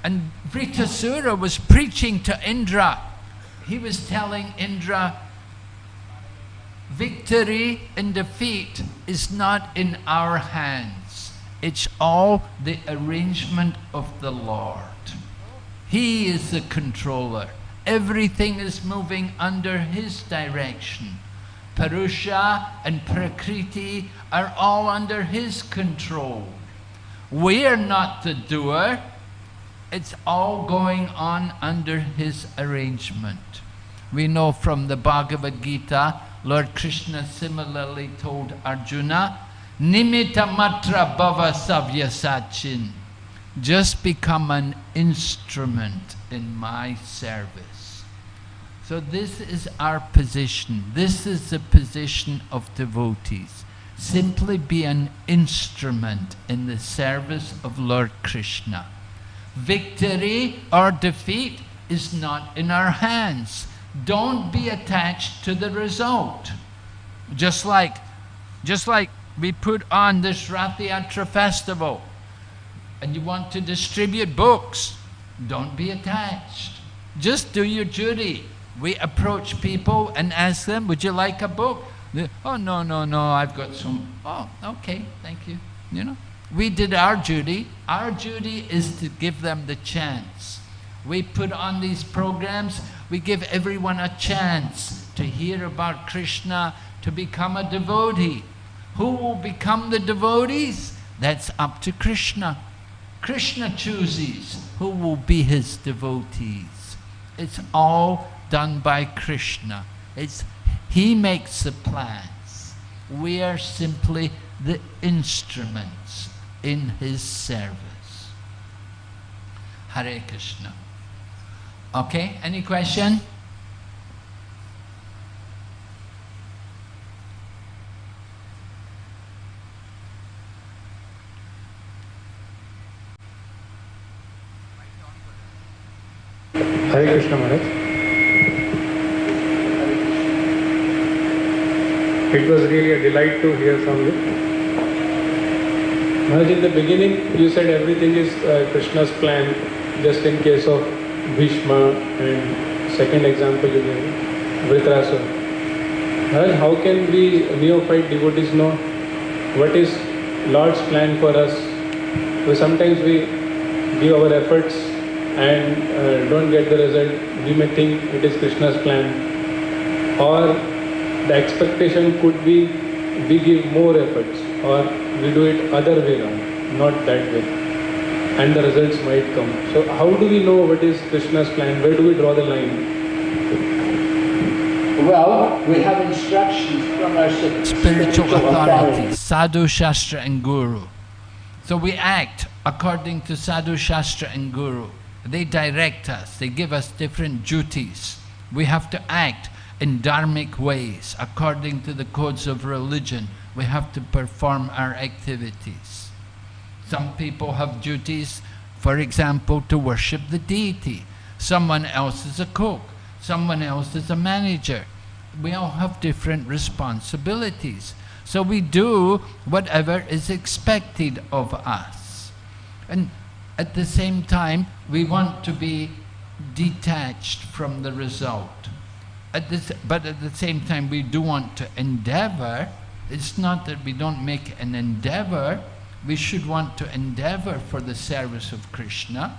And Vritasura was preaching to Indra. He was telling Indra, victory and defeat is not in our hands. It's all the arrangement of the Lord. He is the controller. Everything is moving under His direction. Purusha and Prakriti are all under His control. We are not the doer. It's all going on under His arrangement. We know from the Bhagavad Gita, Lord Krishna similarly told Arjuna, Nimitta matra bhava savyasachin. Just become an instrument in my service. So this is our position. This is the position of devotees. Simply be an instrument in the service of Lord Krishna. Victory or defeat is not in our hands. Don't be attached to the result. Just like, just like we put on this Ratha Yatra festival and you want to distribute books, don't be attached. Just do your duty. We approach people and ask them, would you like a book? Oh, no, no, no, I've got some. Oh, okay, thank you. You know, we did our duty. Our duty is to give them the chance. We put on these programs, we give everyone a chance to hear about Krishna, to become a devotee. Who will become the devotees? That's up to Krishna. Krishna chooses who will be his devotees. It's all done by Krishna. It's, he makes the plans. We are simply the instruments in his service. Hare Krishna. Okay, any question? Hare Krishna Maharaj. It was really a delight to hear from you. Maharaj, in the beginning you said everything is uh, Krishna's plan just in case of Bhishma and second example you gave, Vritrasura. Maharaj, how can we neophyte devotees know what is Lord's plan for us? Because sometimes we give our efforts and uh, don't get the result, we may think it is Krishna's plan. Or the expectation could be we give more efforts or we do it other way around, not that way. And the results might come. So how do we know what is Krishna's plan? Where do we draw the line? Well, we have instructions from our s- spiritual authorities, sadhu, shastra, and guru. So we act according to sadhu, shastra, and guru. They direct us, they give us different duties. We have to act in dharmic ways according to the codes of religion. We have to perform our activities. Some people have duties, for example, to worship the deity. Someone else is a cook. Someone else is a manager. we all have different responsibilities. So we do whatever is expected of us. And at the same time, we want to be detached from the result. At the, s- but at the same time, we do want to endeavor. It's not that we don't make an endeavor. We should want to endeavor for the service of Krishna.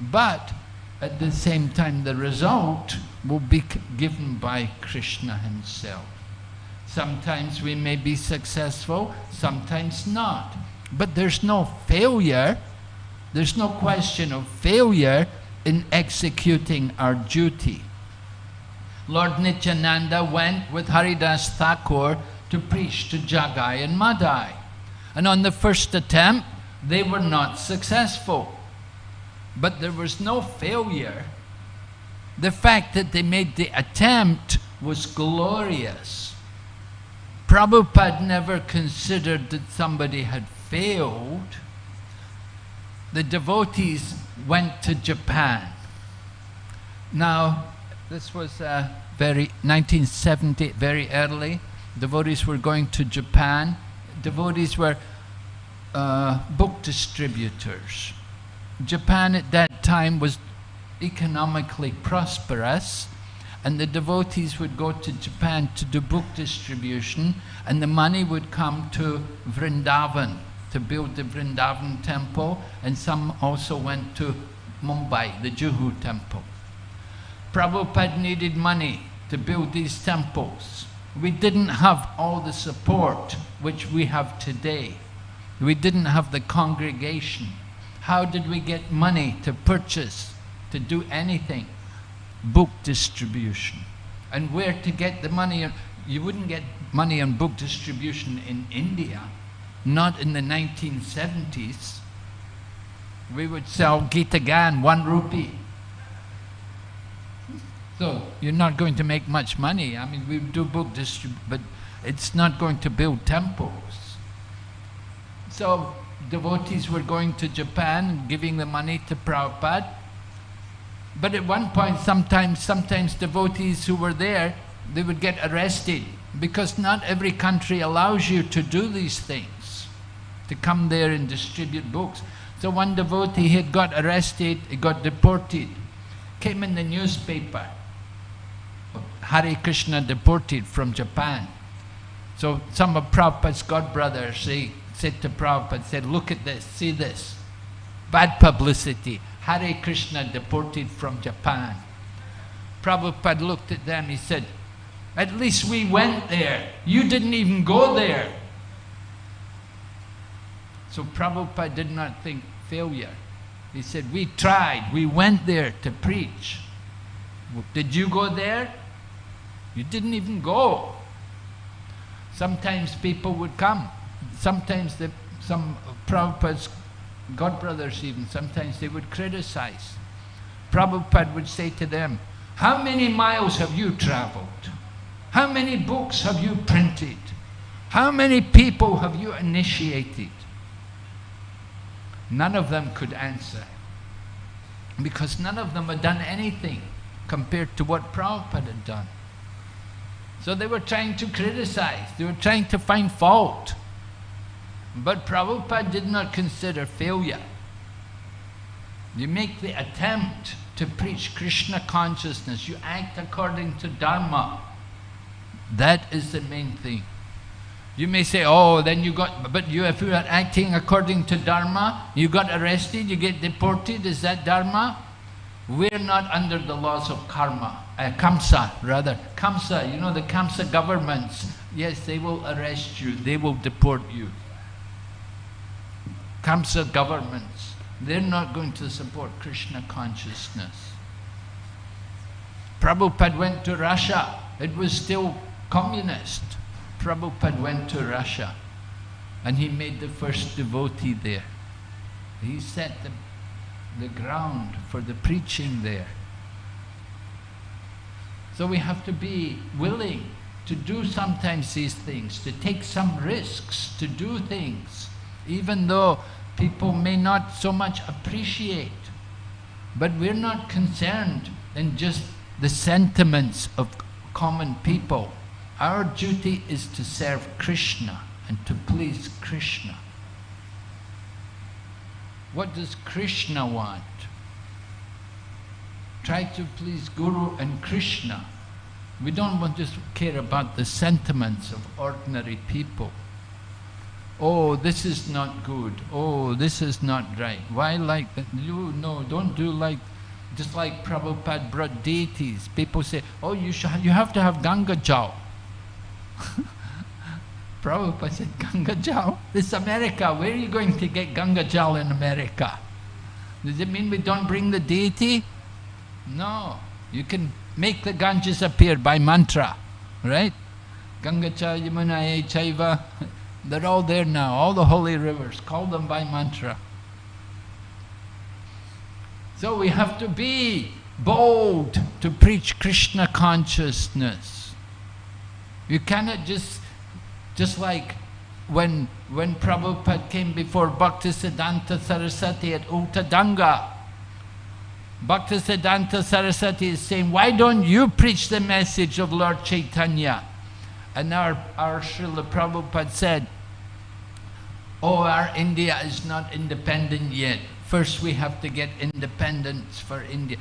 But at the same time, the result will be given by Krishna himself. Sometimes we may be successful, sometimes not. But there's no failure, there's no question of failure in executing our duty. Lord Nityananda went with Haridas Thakur to preach to Jagai and Madai. And on the first attempt, they were not successful. But there was no failure. The fact that they made the attempt was glorious. Prabhupada never considered that somebody had failed. The devotees went to Japan. Now, this was uh, very 1970, very early. Devotees were going to Japan. Devotees were uh, book distributors. Japan at that time was economically prosperous, and the devotees would go to Japan to do book distribution, and the money would come to Vrindavan to build the Vrindavan temple, and some also went to Mumbai, the Juhu temple. Prabhupada needed money to build these temples. We didn't have all the support which we have today. We didn't have the congregation. How did we get money to purchase, to do anything? Book distribution. And where to get the money? You wouldn't get money on book distribution in India, not in the 1970s. We would sell Gita Gan, one rupee. So you're not going to make much money. I mean, we do book distrib, but it's not going to build temples. So devotees were going to Japan giving the money to Prabhupada. But at one point, sometimes, sometimes devotees who were there, they would get arrested because not every country allows you to do these things, to come there and distribute books. So one devotee had got arrested, he got deported, came in the newspaper. Hare Krishna deported from Japan. So some of Prabhupada's godbrothers they said to Prabhupada, said, look at this, see this. Bad publicity. Hare Krishna deported from Japan. Prabhupada looked at them, he said, at least we went there. You didn't even go there. So Prabhupada did not think failure. He said, we tried, we went there to preach. Did you go there? You didn't even go. Sometimes people would come. Sometimes the, some Prabhupada's godbrothers even, sometimes they would criticize. Prabhupada would say to them, how many miles have you traveled? How many books have you printed? How many people have you initiated? None of them could answer. Because none of them had done anything compared to what Prabhupada had done. So they were trying to criticize, they were trying to find fault. But Prabhupada did not consider failure. You make the attempt to preach Krishna consciousness, you act according to Dharma. That is the main thing. You may say, oh, then you got, but you, if you are acting according to Dharma, you got arrested, you get deported, is that Dharma? We're not under the laws of karma, uh, Kamsa rather. Kamsa, you know the Kamsa governments, yes, they will arrest you, they will deport you. Kamsa governments, they're not going to support Krishna consciousness. Prabhupada went to Russia, it was still communist. Prabhupada went to Russia and he made the first devotee there. He set the, the ground for the preaching there. So we have to be willing to do sometimes these things, to take some risks, to do things, even though people may not so much appreciate. But we're not concerned in just the sentiments of common people. Our duty is to serve Krishna and to please Krishna. What does Krishna want? Try to please Guru and Krishna. We don't want to care about the sentiments of ordinary people. Oh, this is not good. Oh, this is not right. Why like that? You no, don't do like just like Prabhupada brought deities. People say, oh, you should, you have to have Ganga Jal. <laughs> Prabhupada said, Ganga Jal? This is America. Where are you going to get Ganga Jal in America? Does it mean we don't bring the deity? No. You can make the Ganges appear by mantra, right? Ganga cha Yamuna chaiva. <laughs> They're all there now, all the holy rivers. Call them by mantra. So we have to be bold to preach Krishna consciousness. You cannot just, just like when, when Prabhupada came before Bhaktisiddhanta Saraswati at Ultadanga, Bhaktisiddhanta Saraswati is saying, why don't you preach the message of Lord Chaitanya? And our, our Srila Prabhupada said, oh, our India is not independent yet. First we have to get independence for India.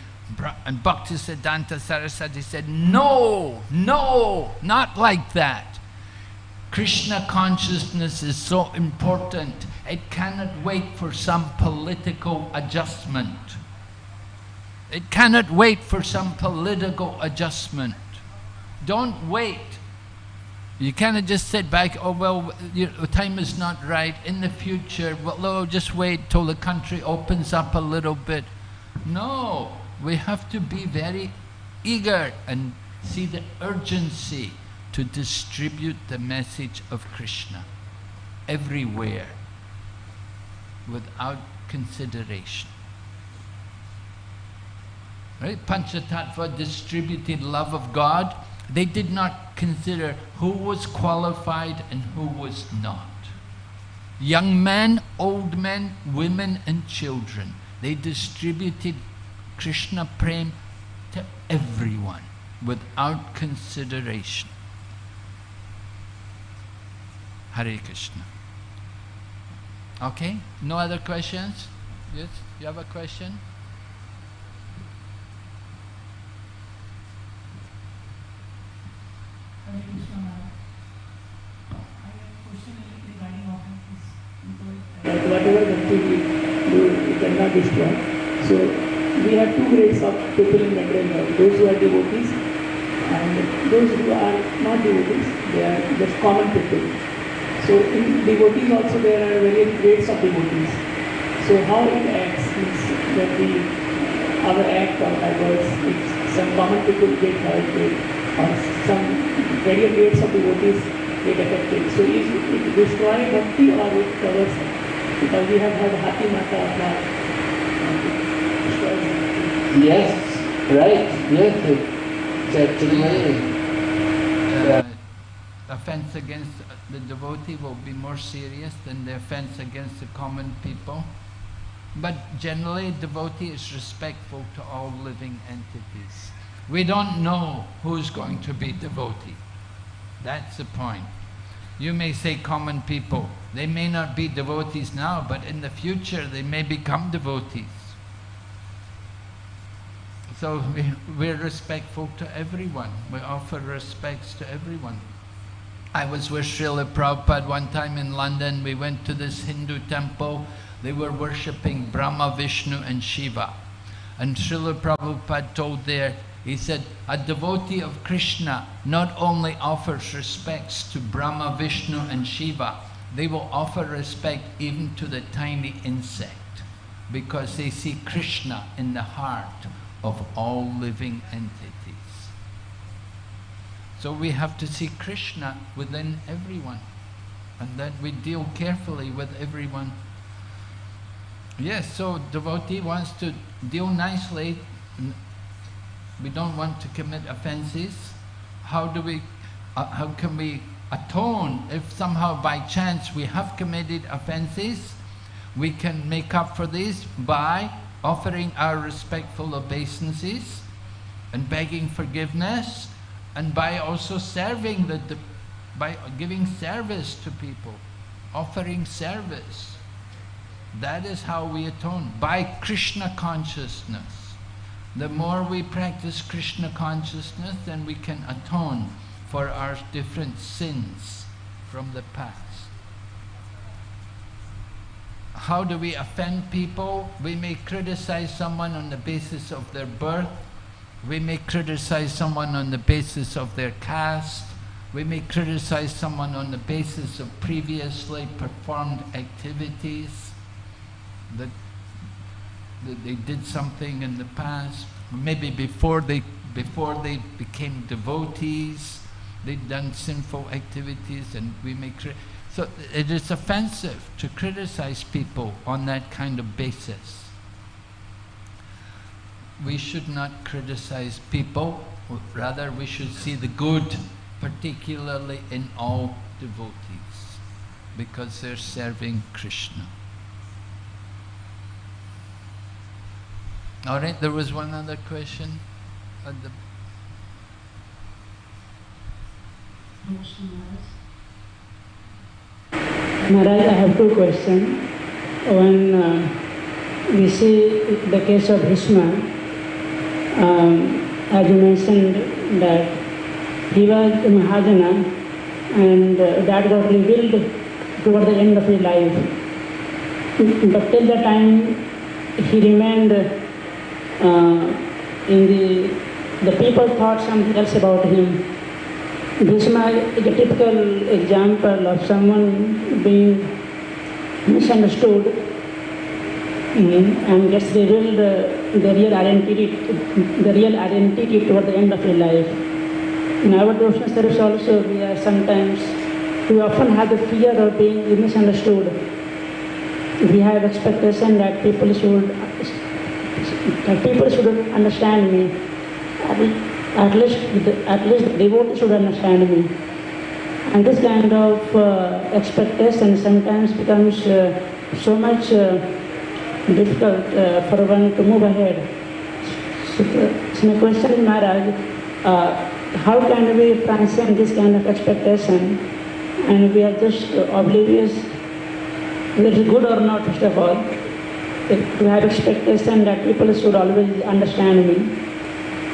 And Bhaktisiddhanta Saraswati said, no, no, not like that. Krishna consciousness is so important, it cannot wait for some political adjustment. It cannot wait for some political adjustment. Don't wait. You cannot just sit back, oh well, your time is not right, in the future, well, oh, just wait till the country opens up a little bit. No, we have to be very eager and see the urgency to distribute the message of Krishna everywhere without consideration. Right? Panchatattva distributed love of God. They did not consider who was qualified and who was not. Young men, old men, women and children. They distributed Krishna Prem to everyone without consideration. Hare Krishna. Okay? No other questions? Yes? You have a question? Hare Krishna I have a question regarding offenses. You whatever country we do, we cannot destroy. So we have two grades of people in Mandal those who are devotees and those who are not devotees, they are just common people. So in devotees also there are various grades of devotees. So how it acts means that we, our act or our words, if some common people get hurt or some various grades of devotees get affected. So is it destroy bhakti or it covers it? Because we have had Hati Mata of our. Yes, right. Yes, it's actually uh, offense against the devotee will be more serious than the offense against the common people. But generally, devotee is respectful to all living entities. We don't know who's going to be devotee. That's the point. You may say common people. They may not be devotees now, but in the future they may become devotees. So we, we're respectful to everyone. We offer respects to everyone. I was with Srila Prabhupada one time in London. We went to this Hindu temple. They were worshipping Brahma, Vishnu and Shiva. And Srila Prabhupada told there, he said, a devotee of Krishna not only offers respects to Brahma, Vishnu and Shiva, they will offer respect even to the tiny insect because they see Krishna in the heart of all living entities. So we have to see Krishna within everyone and that we deal carefully with everyone. Yes, so devotee wants to deal nicely. We don't want to commit offenses. How do we, uh, how can we atone if somehow by chance we have committed offenses? We can make up for this by offering our respectful obeisances and begging forgiveness and by also serving the, by giving service to people, offering service. That is how we atone, by Krishna consciousness. The more we practice Krishna consciousness, then we can atone for our different sins from the past. How do we offend people? We may criticize someone on the basis of their birth. We may criticize someone on the basis of their caste. We may criticize someone on the basis of previously performed activities, that, that they did something in the past, maybe before they, before they became devotees, they'd done sinful activities and we may so it is offensive to criticize people on that kind of basis. We should not criticize people, rather we should see the good, particularly in all devotees, because they're serving Krishna. All right, there was one other question. At the Maharaj, I have two questions. One, uh, we see the case of Bhishma, um, as you mentioned that he was a Mahajana and uh, that got revealed toward the end of his life. But till the time he remained uh, in the, the people thought something else about him. Bhishma is a typical example of someone being misunderstood and gets revealed uh, the real identity, the real identity toward the end of your life. In our devotional service also, we are sometimes, we often have the fear of being misunderstood. We have expectation that people should, that people should understand me. At least, at least the devotee should understand me. And this kind of uh, expectation sometimes becomes uh, so much uh, difficult uh, for one to move ahead. So, my question is, Maharaj, uh, how can we transcend this kind of expectation and we are just oblivious whether good or not, first of all, to have expectation that people should always understand me.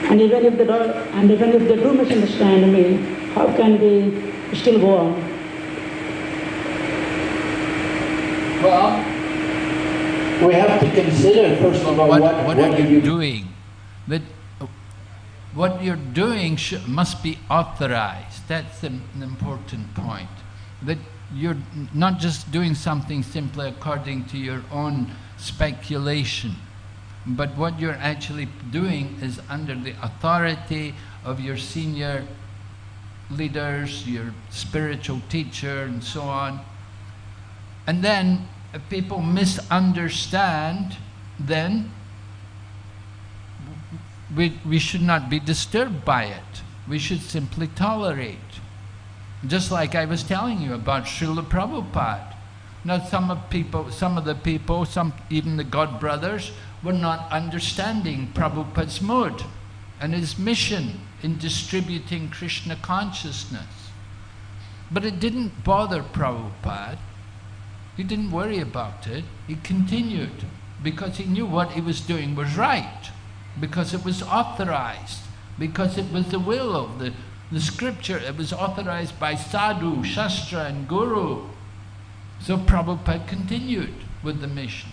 And even if they do, and even if they do misunderstand me, how can we still go on? Well, we have to consider first of all what, what, what, what are you doing? Uh, what you're doing sh- must be authorized. That's an, an important point. That you're not just doing something simply according to your own speculation, but what you're actually doing is under the authority of your senior leaders, your spiritual teacher, and so on. And then, people misunderstand, then we, we should not be disturbed by it. We should simply tolerate. Just like I was telling you about Srila Prabhupada. Now some of people, some of the people, some even the God brothers, were not understanding Prabhupada's mood and his mission in distributing Krishna consciousness. But it didn't bother Prabhupada. He didn't worry about it. He continued because he knew what he was doing was right, because it was authorized, because it was the will of the, the scripture. It was authorized by sadhu, shastra and guru. So Prabhupada continued with the mission.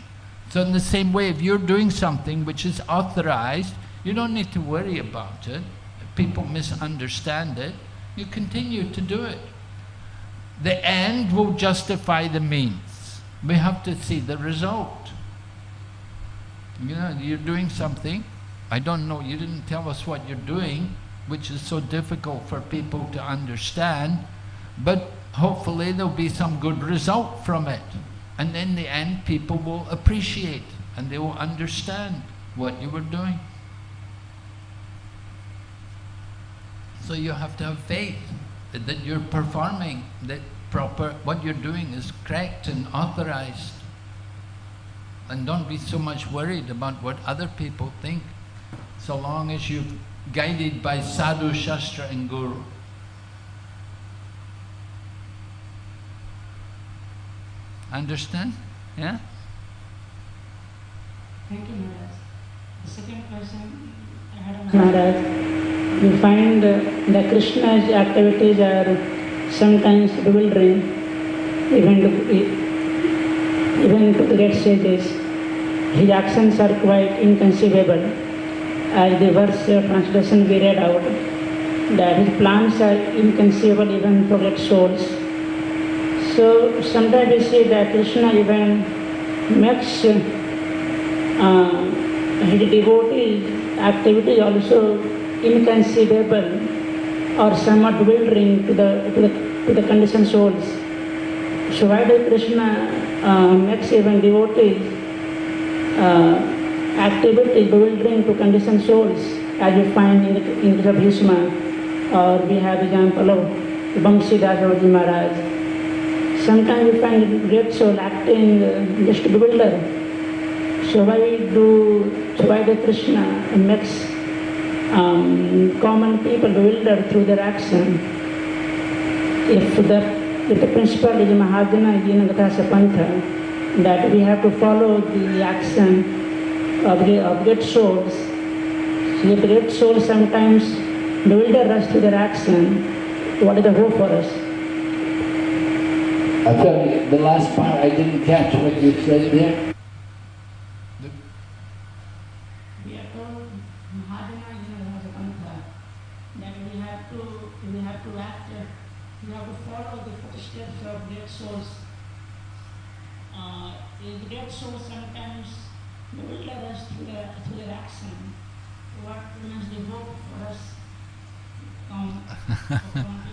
So in the same way, if you're doing something which is authorized, you don't need to worry about it. People misunderstand it, you continue to do it. The end will justify the means. We have to see the result. You know, you're doing something, I don't know, you didn't tell us what you're doing, which is so difficult for people to understand, but hopefully there'll be some good result from it. And in the end, people will appreciate and they will understand what you were doing. So you have to have faith that you're performing, that proper, what you're doing is correct and authorized. And don't be so much worried about what other people think. So long as you're guided by sadhu, shastra and guru. Understand? Yeah? Thank you, Maharaj. The second question I had on Maharaj, you find uh, that Krishna's activities are sometimes bewildering, even to, even to great sages. His actions are quite inconceivable. As the verse uh, translation we read out, that his plans are inconceivable even for great souls. So sometimes we see that Krishna even makes uh, his devotee activity also inconceivable or somewhat bewildering to the, to the, to the conditioned souls. So why does Krishna uh, makes even devotees uh, activity bewildering to conditioned souls as we find in the, in the Bhishma or we have example of Bamsidas Maharaj. Sometimes we find great soul acting uh, just to bewilder. So why do so why does Krishna makes um, common people bewildered through their action? If the if the principle is Mahajana Yinagatasa Pantha, that we have to follow the action of the of great souls. So if great souls sometimes bewilder us through their action, what is the hope for us? I Actually, the last part I didn't catch what you said there. We are told Mahajana Yinagatasa Pantha, that we have to we have to act, uh, we have to follow the footsteps of great souls. Uh, the sometimes souls sometimes bewilder us through their through their action. What remains the hope for us? Um,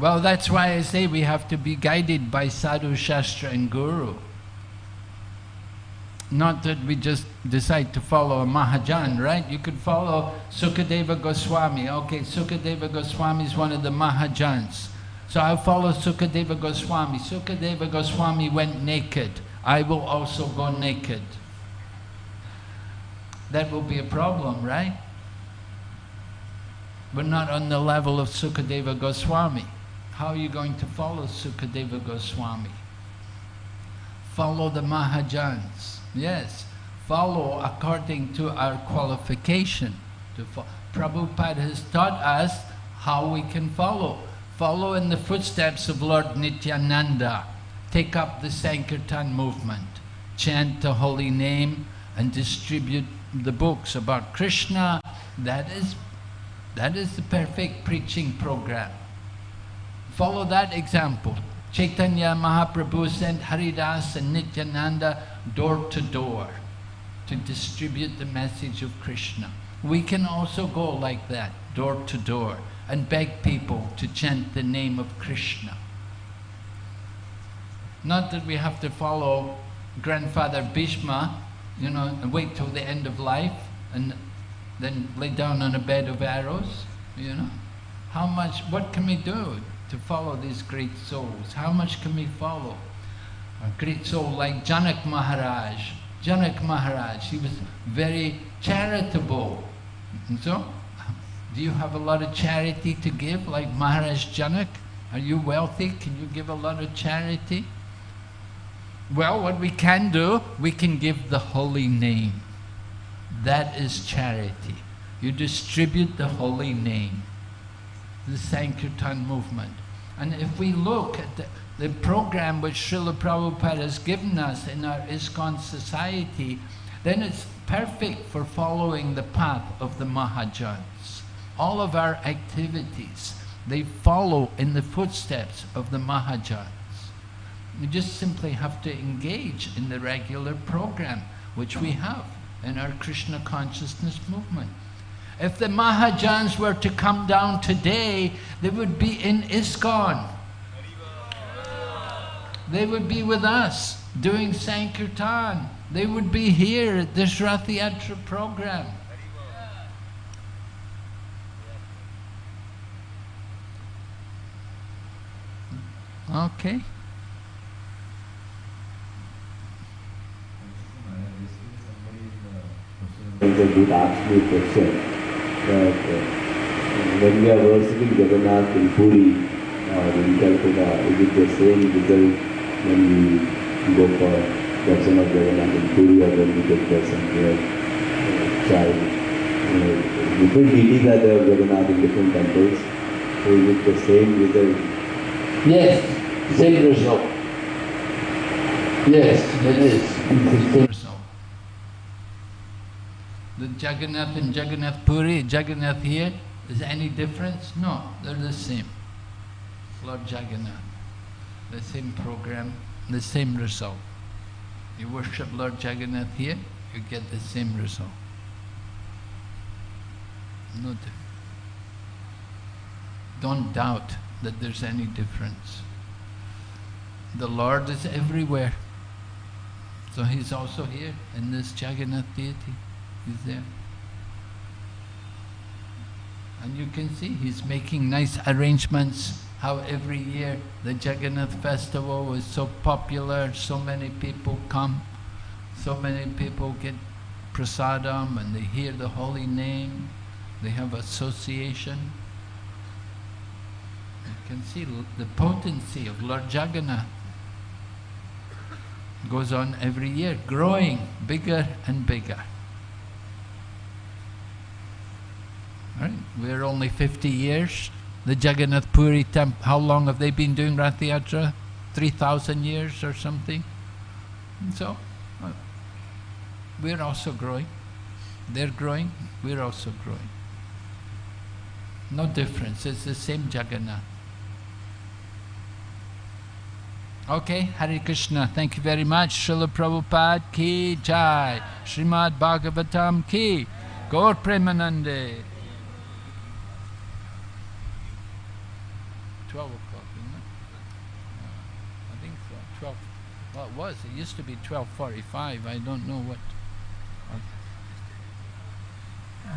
Well, that's why I say we have to be guided by sadhu, shastra and guru. Not that we just decide to follow a Mahajan, right? You could follow Sukadeva Goswami. Okay, Sukadeva Goswami is one of the Mahajans. So I'll follow Sukadeva Goswami. Sukadeva Goswami went naked. I will also go naked. That will be a problem, right? We're not on the level of Sukadeva Goswami. How are you going to follow Sukadeva Goswami? Follow the Mahajans. Yes, follow according to our qualification. To Prabhupada has taught us how we can follow. Follow in the footsteps of Lord Nityananda. Take up the Sankirtan movement. Chant the holy name and distribute the books about Krishna. That is, that is the perfect preaching program. Follow that example. Chaitanya Mahaprabhu sent Haridas and Nityananda door to door to distribute the message of Krishna. We can also go like that, door to door, and beg people to chant the name of Krishna. Not that we have to follow grandfather Bhishma, you know, and wait till the end of life and then lay down on a bed of arrows, you know. How much, what can we do to follow these great souls? How much can we follow? A great soul like Janak Maharaj. Janak Maharaj, he was very charitable. And so, <laughs> do you have a lot of charity to give like Maharaj Janak? Are you wealthy? Can you give a lot of charity? Well, what we can do, we can give the holy name. That is charity. You distribute the holy name, the Sankirtan movement. And if we look at the, the program which Srila Prabhupada has given us in our ISKCON society, then it's perfect for following the path of the Mahajans. All of our activities, they follow in the footsteps of the Mahajans. We just simply have to engage in the regular program which we have in our Krishna consciousness movement. If the Mahajans were to come down today, they would be in ISKCON. They would be with us doing Sankirtan. They would be here at this Rath Yatra program. Okay. They did ask me a question that uh, when we are worshipping Jagannath in Puri or in Calcutta, is it the same result when we go for darshan of Jagannath in Puri or when we get darshan here, uh, child? Different deities are there of Jagannath in different temples. So is it the same result? Yes, same result. Yes, it is. The Jagannath and Jagannath Puri, Jagannath here, is any difference? No, they're the same. Lord Jagannath, the same program, the same result. You worship Lord Jagannath here, you get the same result. No. Don't doubt that there's any difference. The Lord is everywhere. So He's also here in this Jagannath deity. He's there. And you can see He's making nice arrangements how every year the Jagannath festival is so popular, so many people come, so many people get prasadam and they hear the holy name, they have association. You can see the potency of Lord Jagannath goes on every year, growing bigger and bigger. Right? We're only 50 years. The Jagannath Puri temple, how long have they been doing Rath Yatra? 3,000 years or something? And so, uh, we're also growing. They're growing, we're also growing. No difference, it's the same Jagannath. Okay, Hare Krishna, thank you very much. Srila Prabhupada ki jai. Srimad Bhagavatam ki. Gaur Premanande. 12 o'clock, isn't it? Uh, I think so. 12. Well, it was. It used to be 12.45. I don't know what.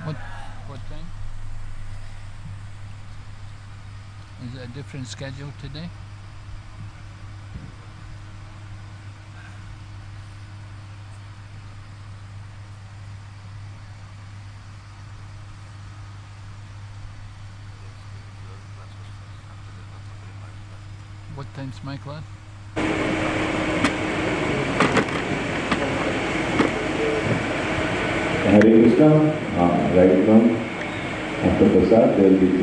What, what time? Is it a different schedule today? What time's my class? Hare Krishna, uh, right now, after Prasad, there will be class.